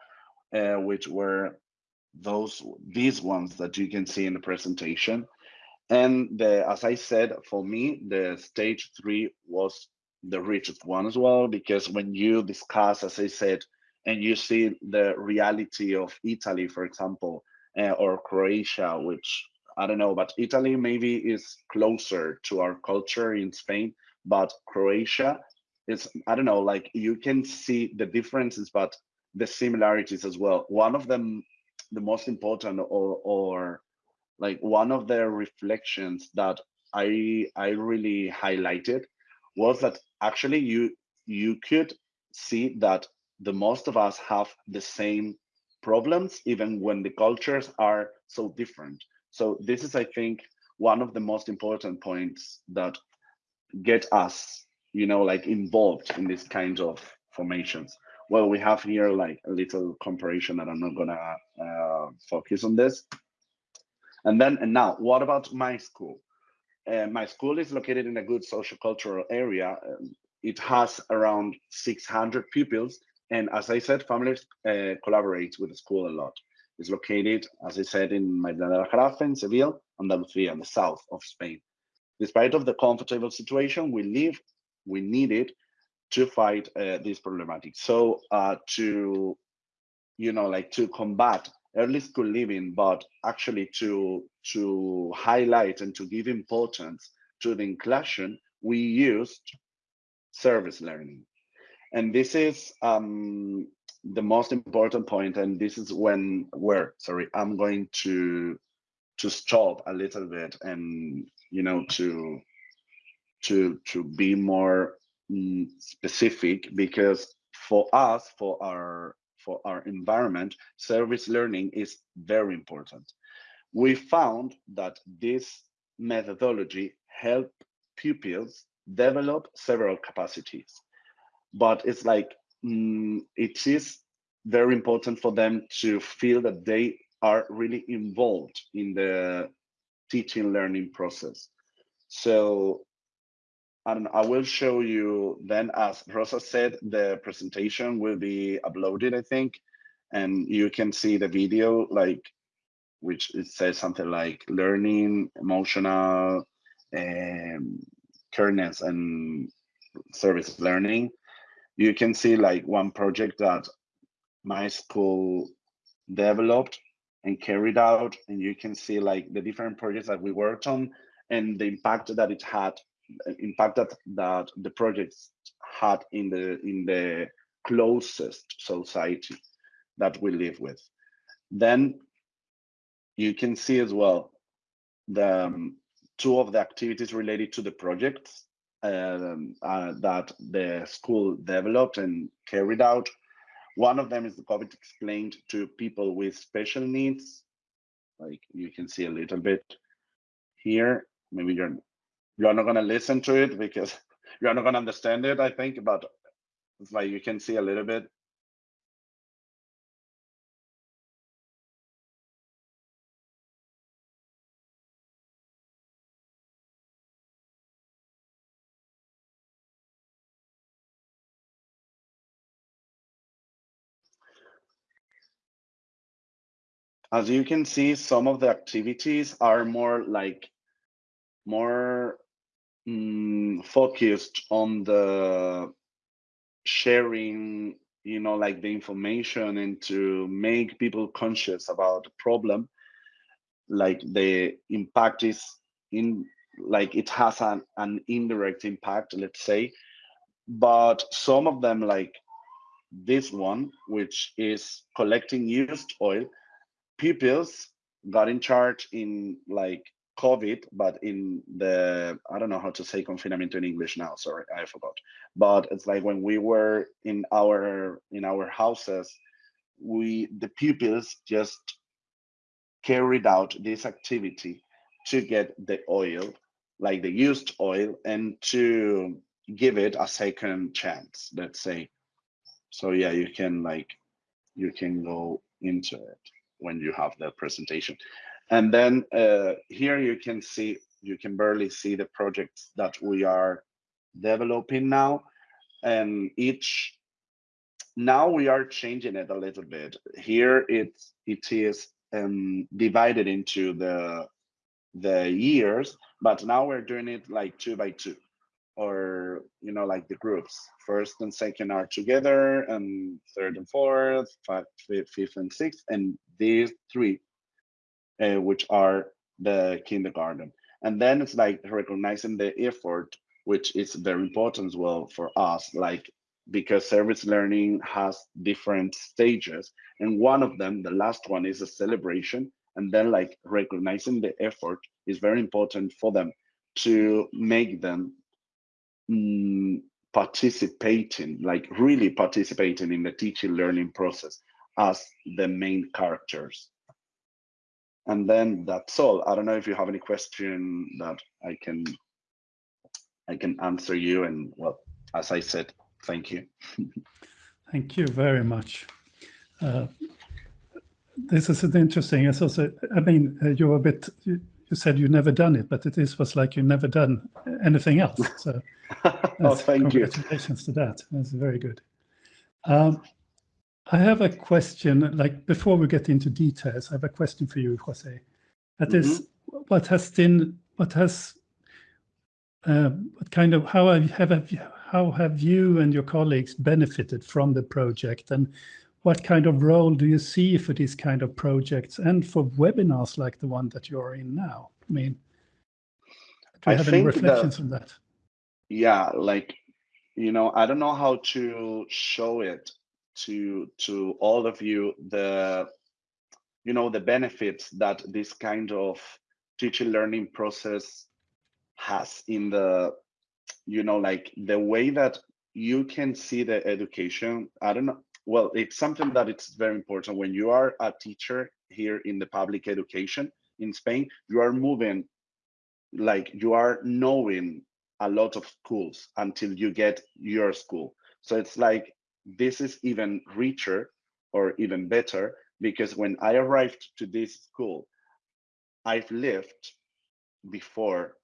uh, which were those these ones that you can see in the presentation. And the, as I said, for me, the stage three was the richest one as well, because when you discuss, as I said, and you see the reality of Italy, for example, uh, or Croatia, which I don't know, but Italy maybe is closer to our culture in Spain, but Croatia is, I don't know, like you can see the differences, but the similarities as well. One of them, the most important or, or like one of the reflections that I I really highlighted was that actually you you could see that the most of us have the same problems even when the cultures are so different. So this is I think one of the most important points that get us you know like involved in this kind of formations well we have here like a little comparison that i'm not gonna uh, focus on this and then, and now, what about my school? Uh, my school is located in a good social cultural area. It has around 600 pupils. And as I said, families uh, collaborate with the school a lot. It's located, as I said, in Mairena del in Seville, Andalusia, in the south of Spain. Despite of the comfortable situation we live, we needed to fight uh, this problematic. So uh, to, you know, like to combat early school living, but actually to, to highlight and to give importance to the inclusion, we used service learning. And this is um, the most important point, and this is when where sorry, I'm going to to stop a little bit and you know to to to be more mm, specific because for us for our for our environment, service learning is very important. We found that this methodology helped pupils develop several capacities, but it's like mm, it is very important for them to feel that they are really involved in the teaching learning process. So and I will show you then, as Rosa said, the presentation will be uploaded, I think, and you can see the video, like, which it says something like learning, emotional, um, and service learning. You can see like one project that my school developed and carried out, and you can see like the different projects that we worked on and the impact that it had impact that, that the projects had in the in the closest society that we live with. Then you can see as well the um, two of the activities related to the projects um, uh, that the school developed and carried out. One of them is the COVID explained to people with special needs. Like you can see a little bit here. Maybe you're you're not going to listen to it because (laughs) you're not going to understand it, I think, but it's like you can see a little bit. As you can see, some of the activities are more like more mm, focused on the sharing you know like the information and to make people conscious about the problem. Like the impact is in like it has an, an indirect impact let's say. But some of them like this one which is collecting used oil pupils got in charge in like COVID, but in the I don't know how to say confinement in English now. Sorry, I forgot. But it's like when we were in our in our houses, we the pupils just carried out this activity to get the oil, like the used oil, and to give it a second chance, let's say. So yeah, you can like, you can go into it when you have the presentation. And then uh, here you can see, you can barely see the projects that we are developing now. And each, now we are changing it a little bit. Here it's, it is um, divided into the, the years, but now we're doing it like two by two or you know like the groups. First and second are together and third and fourth five, fifth and sixth and these three uh, which are the kindergarten. And then it's like recognizing the effort which is very important as well for us like because service learning has different stages and one of them the last one is a celebration and then like recognizing the effort is very important for them to make them mm, participating, like really participating in the teaching learning process as the main characters. And then that's all. I don't know if you have any question that I can I can answer you. And well, as I said, thank you. (laughs) thank you very much. Uh, this is interesting. It's also, I mean, uh, you're a bit, you, said you never done it, but it is was like you never done anything else. (laughs) So (laughs) oh, thank congratulations you. To that. That's very good. Um, I have a question, like before we get into details, I have a question for you, Jose. That mm -hmm. is, what has been, what has, uh, what kind of, how have, have, you how have you and your colleagues benefited from the project and what kind of role do you see for these kind of projects and for webinars like the one that you're in now? I mean, do you I have any reflections that, on that? Yeah, like, you know, I don't know how to show it to to all of you the you know the benefits that this kind of teaching learning process has in the you know like the way that you can see the education i don't know well, it's something that it's very important when you are a teacher here in the public education in Spain, you are moving like you are knowing a lot of schools until you get your school. So it's like this is even richer or even better because when I arrived to this school, I've lived before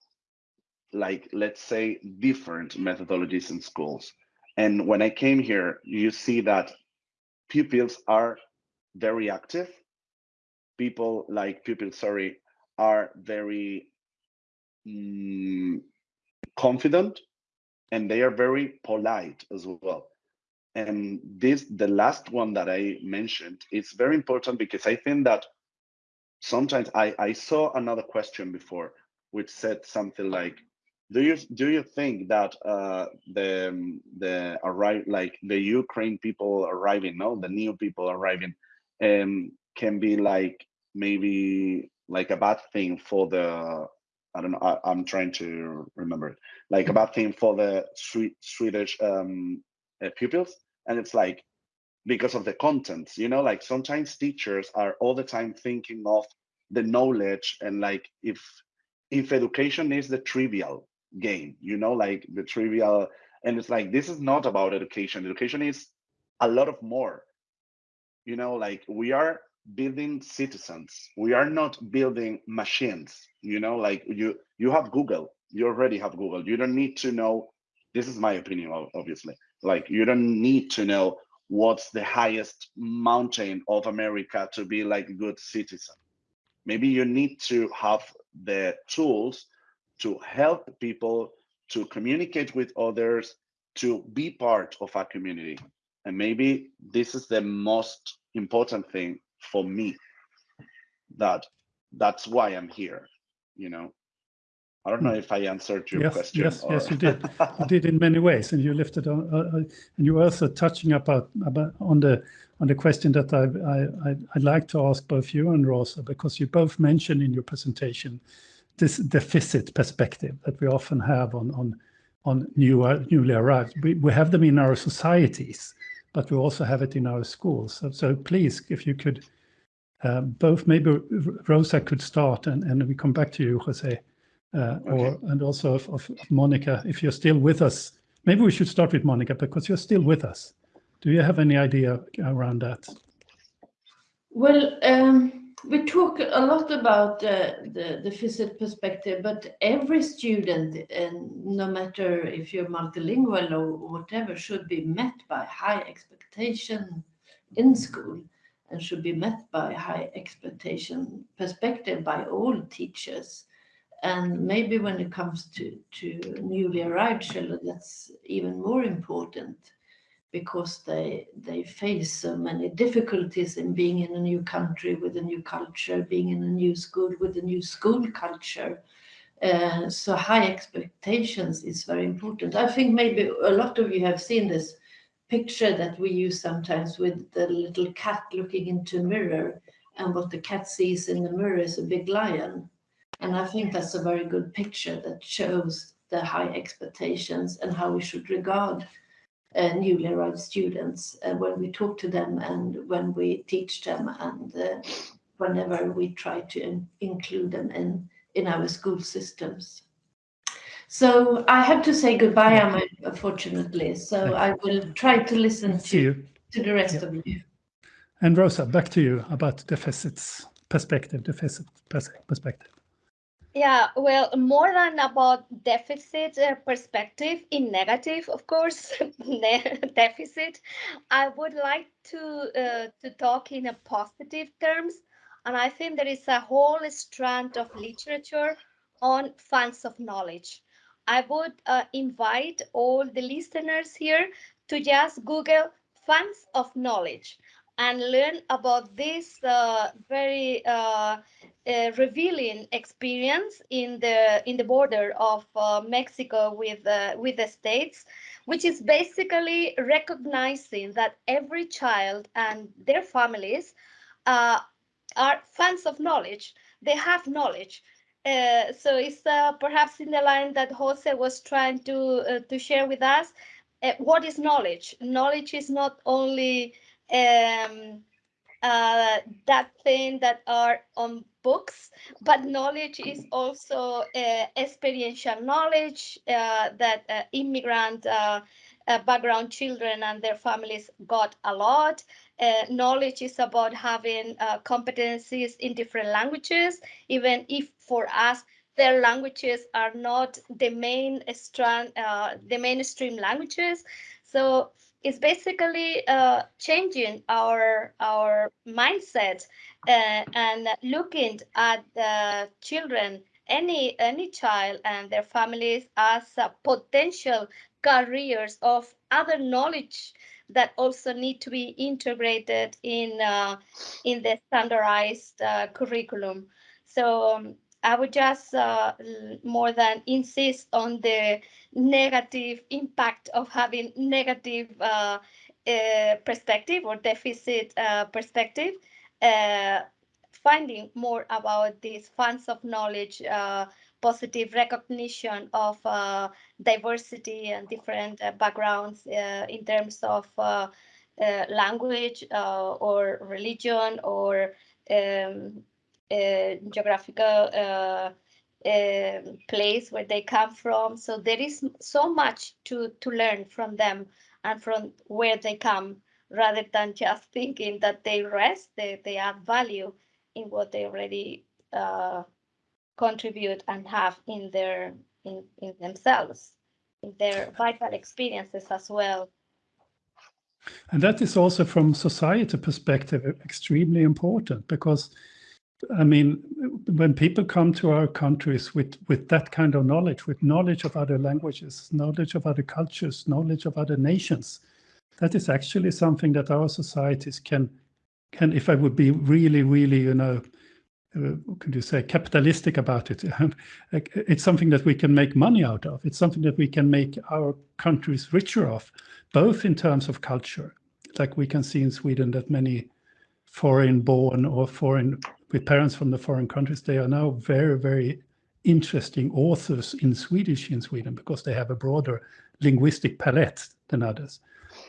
like let's say different methodologies in schools. And when I came here, you see that pupils are very active. People like pupils, sorry, are very mm, confident and they are very polite as well. And this, the last one that I mentioned, it's very important because I think that sometimes I, I saw another question before, which said something like, do you do you think that uh, the the arrive like the Ukraine people arriving, no, the new people arriving, um, can be like maybe like a bad thing for the I don't know. I, am trying to remember it. Like a bad thing for the Swe Swedish um, uh, pupils, and it's like because of the contents. You know, like sometimes teachers are all the time thinking of the knowledge and like if if education is the trivial game, you know, like the trivial. And it's like, this is not about education. Education is a lot of more. You know, like we are building citizens. We are not building machines. You know, like you you have Google. You already have Google. You don't need to know. This is my opinion, obviously. Like you don't need to know what's the highest mountain of America to be like a good citizen. Maybe you need to have the tools to help people to communicate with others, to be part of a community. And maybe this is the most important thing for me that that's why I'm here, you know. I don't know if I answered your yes, question. Yes, or... yes, you did. you did in many ways, and you lifted on, uh, uh, and you were also touching about, about on the on the question that I, I I'd like to ask both you and Rosa because you both mentioned in your presentation this deficit perspective that we often have on on on new uh, newly arrived. We we have them in our societies, but we also have it in our schools. So, so please, if you could Uh, both maybe Rosa could start and, and we come back to you, Jose, uh, okay. or and also of, of, Monica, if you're still with us. Maybe we should start with Monica because you're still with us. Do you have any idea around that? Well, um, we talk a lot about uh, the, the perspective, but every student, and no matter if you're multilingual or whatever, should be met by high expectation in school and should be met by high expectation perspective by all teachers. And maybe when it comes to, to newly arrived children, that's even more important because they they face so many difficulties in being in a new country with a new culture, being in a new school with a new school culture. Uh, so high expectations is very important. I think maybe a lot of you have seen this picture that we use sometimes with the little cat looking into a mirror and what the cat sees in the mirror is a big lion. And I think that's a very good picture that shows the high expectations and how we should regard uh, newly arrived students uh, when we talk to them and when we teach them and uh, whenever we try to in include them in, in our school systems. So I have to say goodbye, unfortunately. So I will try to listen to, you to the rest of you. And Rosa, back to you about deficits perspective, deficit perspective. Yeah, well, more than about deficit uh, perspective in negative, of course, (laughs) deficit, I would like to uh, to talk in a positive terms. And I think there is a whole strand of literature on funds of knowledge. I would uh, invite all the listeners here to just Google funds of knowledge and learn about this uh, very uh, uh, revealing experience in the in the border of uh, Mexico with uh, with the states, which is basically recognizing that every child and their families uh, are funds of knowledge. They have knowledge. so it's perhaps in the line that Jose was trying to to share with us. what is knowledge? Knowledge is not only um, uh, that thing that are on books, but knowledge is also uh, experiential knowledge uh, that uh, immigrant uh, uh, background children and their families got a lot. knowledge is about having competencies in different languages, even if for us their languages are not the main strand, the mainstream languages. So is basically uh, changing our our mindset uh, and looking at the children, any any child and their families as potential careers of other knowledge that also need to be integrated in uh, in the standardized uh, curriculum. So um, I would just uh, more than insist on the negative impact of having negative uh, uh, perspective or deficit uh, perspective, uh, finding more about these funds of knowledge, uh, positive recognition of diversity and different backgrounds in terms of language or religion or um, geographical uh, uh, place where they come from. So there is so much to, to learn from them and from where they come rather than just (laughs) thinking that they rest, they, they add value in what they already uh, contribute and have in their in, in themselves, in their vital experiences as well. And that is also from society perspective extremely important because I mean, when people come to our countries with, with that kind of knowledge, with knowledge of other languages, knowledge of other cultures, knowledge of other nations, that is actually something that our societies can, can if I would be really, really, you know, uh, could you say, capitalistic about it, (laughs) it's something that we can make money out of. It's something that we can make our countries richer of, both in terms of culture, like we can see in Sweden that many foreign born or foreign with parents from the foreign countries, they are now very, very interesting authors in Swedish in Sweden because they have a broader linguistic palette than others.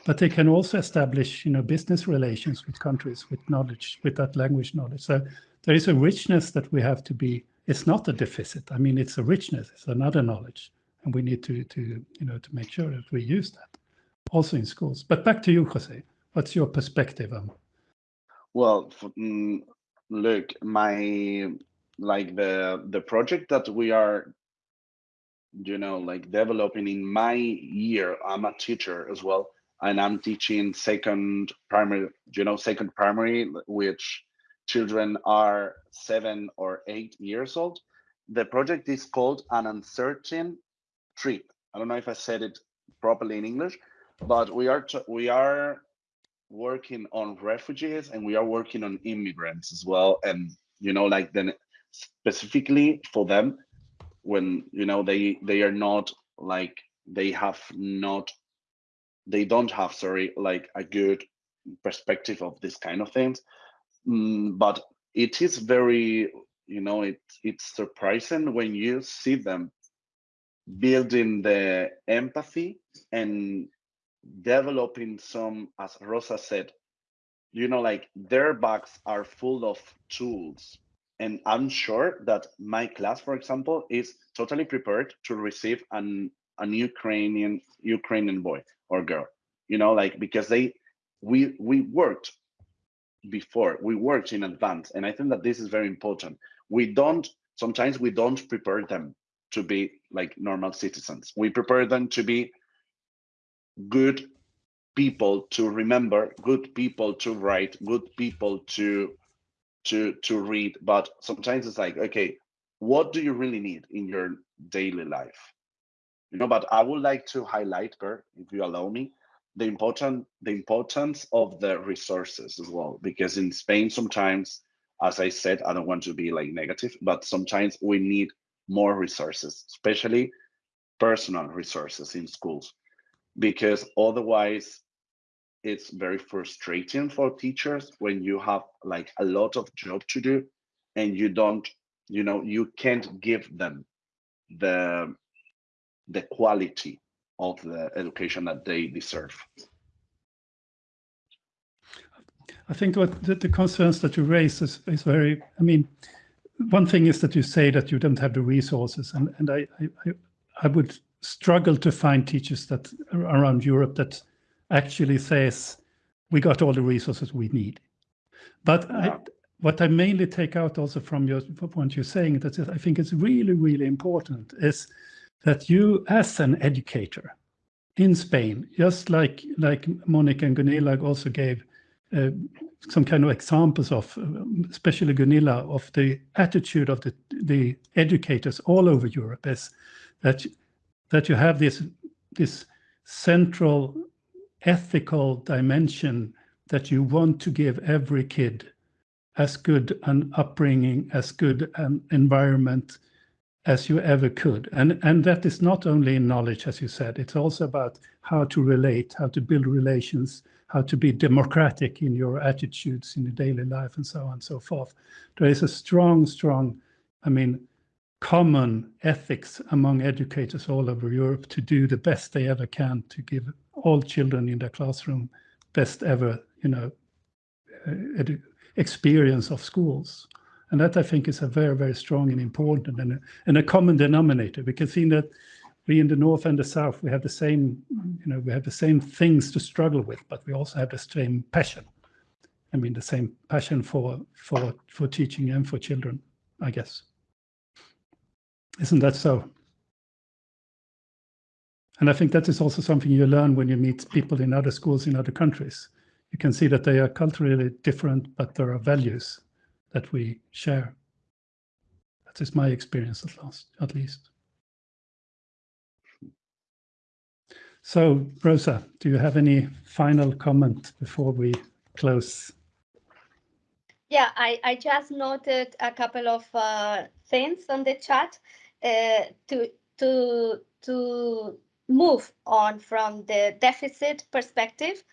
but they can also establish, you know, business relations with countries with knowledge, with that language knowledge. So there is a richness that we have to be, it's not a deficit. I mean, it's a richness, it's another knowledge. And we need to, to you know, to make sure that we use that also in schools. But back to you, Jose. What's your perspective on? Well, mm, look, my like the the project that we are you know like developing in my year i'm a teacher as well and i'm teaching second primary you know second primary which children are seven or eight years old. The project is called an uncertain trip. I don't know if i said it properly in english but we are we are working on refugees and we are working on immigrants as well and you know like then specifically for them when you know they they are not like they have not they don't have sorry like a good perspective of this kind of things. Mm, but it is very you know it it's surprising when you see them building the empathy and developing some as rosa said you know like their bags are full of tools and I'm sure that my class, for example, is totally prepared to receive an an Ukrainian Ukrainian boy or girl. You know, like because they we we worked before, we worked in advance, and I think that this is very important. We don't sometimes we don't prepare them to be like normal citizens. We prepare them to be good people to remember, good people to write, good people to to to read. But sometimes it's like okay what do you really need in your daily life? You know but i would like to highlight her if you allow me the important the importance of the resources as well. Because in spain sometimes as i said i don't want to be like negative but sometimes we need more resources especially personal resources in schools because otherwise it's very frustrating for teachers when you have like a lot of job to do and you don't you know you can't give them the the quality of the education that they deserve. I think what the, the concerns that you raise is, is very i mean one thing is that you say that you don't have the resources and and i i, I would struggle to find teachers that around europe that actually says we got all the resources we need. But I, what I mainly take out also from your what you're saying that I think is really really important is that you as an educator in Spain, just like like Monica and Gunilla also gave uh, some kind of examples of, especially Gunilla, of the attitude of the the educators all over Europe is that that you have this this central ethical dimension that you want to give every kid as good an upbringing, as good an environment as you ever could. And, and that is not only in knowledge, as you said, it's also about how to relate, how to build relations, how to be democratic in your attitudes in the daily life and so on and so forth. There is a strong, strong, I mean, common ethics among educators all over Europe to do the best they ever can to give all children in the classroom best ever, you know, uh, experience of schools. And that I think is a very, very strong and important and a, and a common denominator. We can see that we in the north and the south, we have the same, you know, we have the same things to struggle with, but we also have the same passion. I mean, the same passion for for for teaching and for children, I guess. Isn't that so? And I think that is also something you learn when you meet people in other schools in other countries. You can see that they are culturally different, but there are values that we share. That is my experience at last, at least. So, Rosa, do you have any final comment before we close? Yeah, I, I just noted a couple of uh, things on the chat uh, to to to move on from the deficit perspective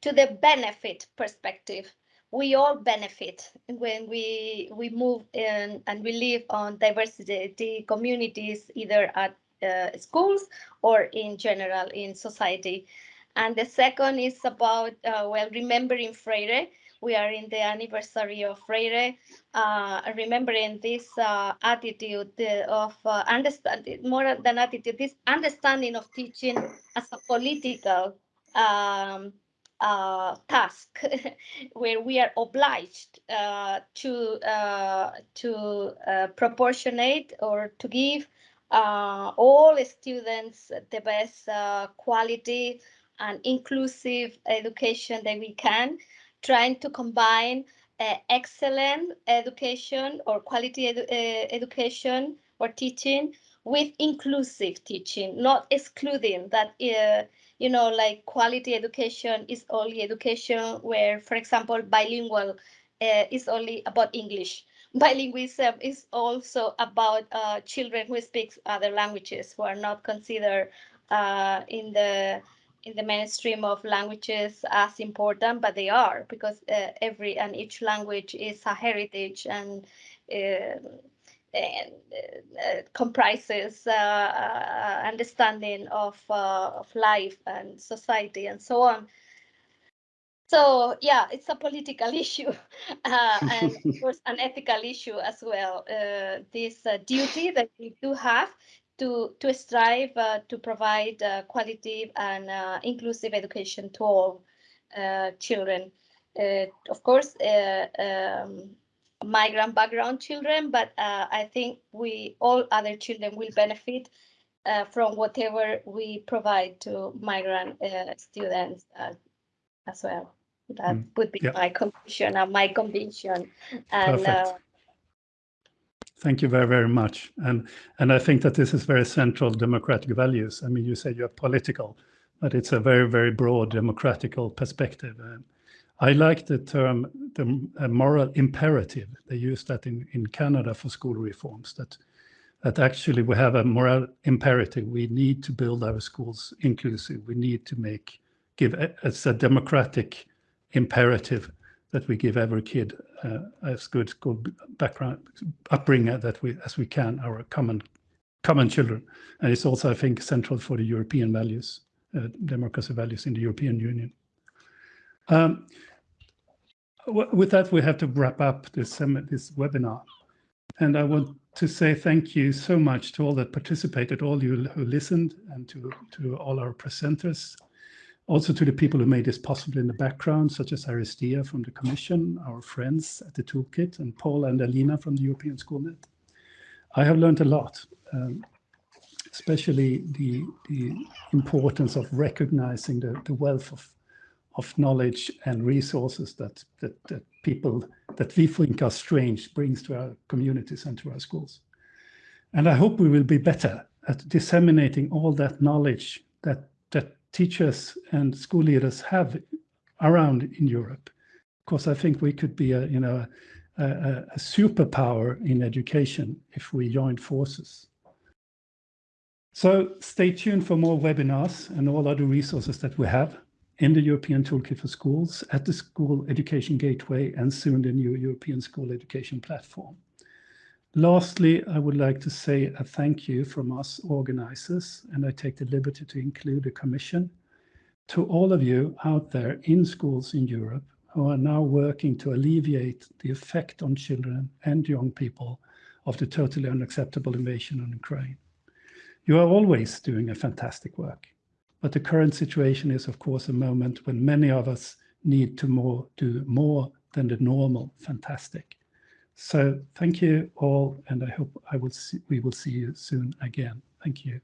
to the benefit perspective. We all benefit when we we move in and we live on diversity communities, either at uh, schools or in general in society. And the second is about, uh, well, remembering Freire. We are in the anniversary of Freire, uh, remembering this uh, attitude of uh, understanding, more than attitude, this understanding of teaching as a political um, uh, task (laughs) where we are obliged uh, to uh, to uh, proportionate or to give uh, all students the best uh, quality and inclusive education that we can, trying to combine excellent education or quality edu education or teaching with inclusive teaching, not excluding that you know, like quality education is only education where, for example, bilingual uh, is only about English. (laughs) Bilingualism is also about uh, children who speak other languages who are not considered uh, in the in the mainstream of languages as important, but they are because uh, every and each language is a heritage and uh, and, uh, comprises uh, uh, understanding of, of life and society and so on. So yeah, it's a political (laughs) issue uh, and of course an ethical issue as well. Uh, this uh, duty that we do have to to strive to provide quality and inclusive education to all children. of course, um, migrant background children, but uh, I think we all other children will benefit uh, from whatever we provide to migrant uh, students uh, as well. That mm. would be yeah. my conclusion and my conviction. And, uh, Perfect. Thank you very, very much. And and I think that this is very central democratic values. I mean, you say you're political, but it's a very, very broad democratical perspective. I like the term the uh, moral imperative. They use that in, in Canada for school reforms, that, that actually we have a moral imperative. We need to build our schools inclusive. We need to make, give, it's a democratic imperative that we give every kid as good school background, upbringing that we, as we can, our common, common children. And it's also, I think, central for the European values, uh, democracy values in the European Union. Um, with that, we have to wrap up this, um, this webinar. And I want to say thank you so much to all that participated, all you who listened, and to, to all our presenters. Also to the people who made this possible in the background, such as Aristia from the Commission, our friends at the Toolkit, and Paul and Alina from the European Schoolnet. I have learned a lot, um, especially the, the importance of recognizing the, the wealth of of knowledge and resources that, that, that people that we think are strange brings to our communities and to our schools. And I hope we will be better at disseminating all that knowledge that, that teachers and school leaders have around in Europe. Because I think we could be a, you know, a, a, a superpower in education if we joined forces. So stay tuned for more webinars and all other resources that we have in the European Toolkit for Schools, at the School Education Gateway, and soon the new European School Education Platform. Lastly, I would like to say a thank you from us organizers, and I take the liberty to include the Commission, to all of you out there in schools in Europe who are now working to alleviate the effect on children and young people of the totally unacceptable invasion on Ukraine. You are always doing a fantastic work. But the current situation is, of course, a moment when many of us need to more do more than the normal fantastic. So thank you all, and I hope I will see, we will see you soon again. Thank you.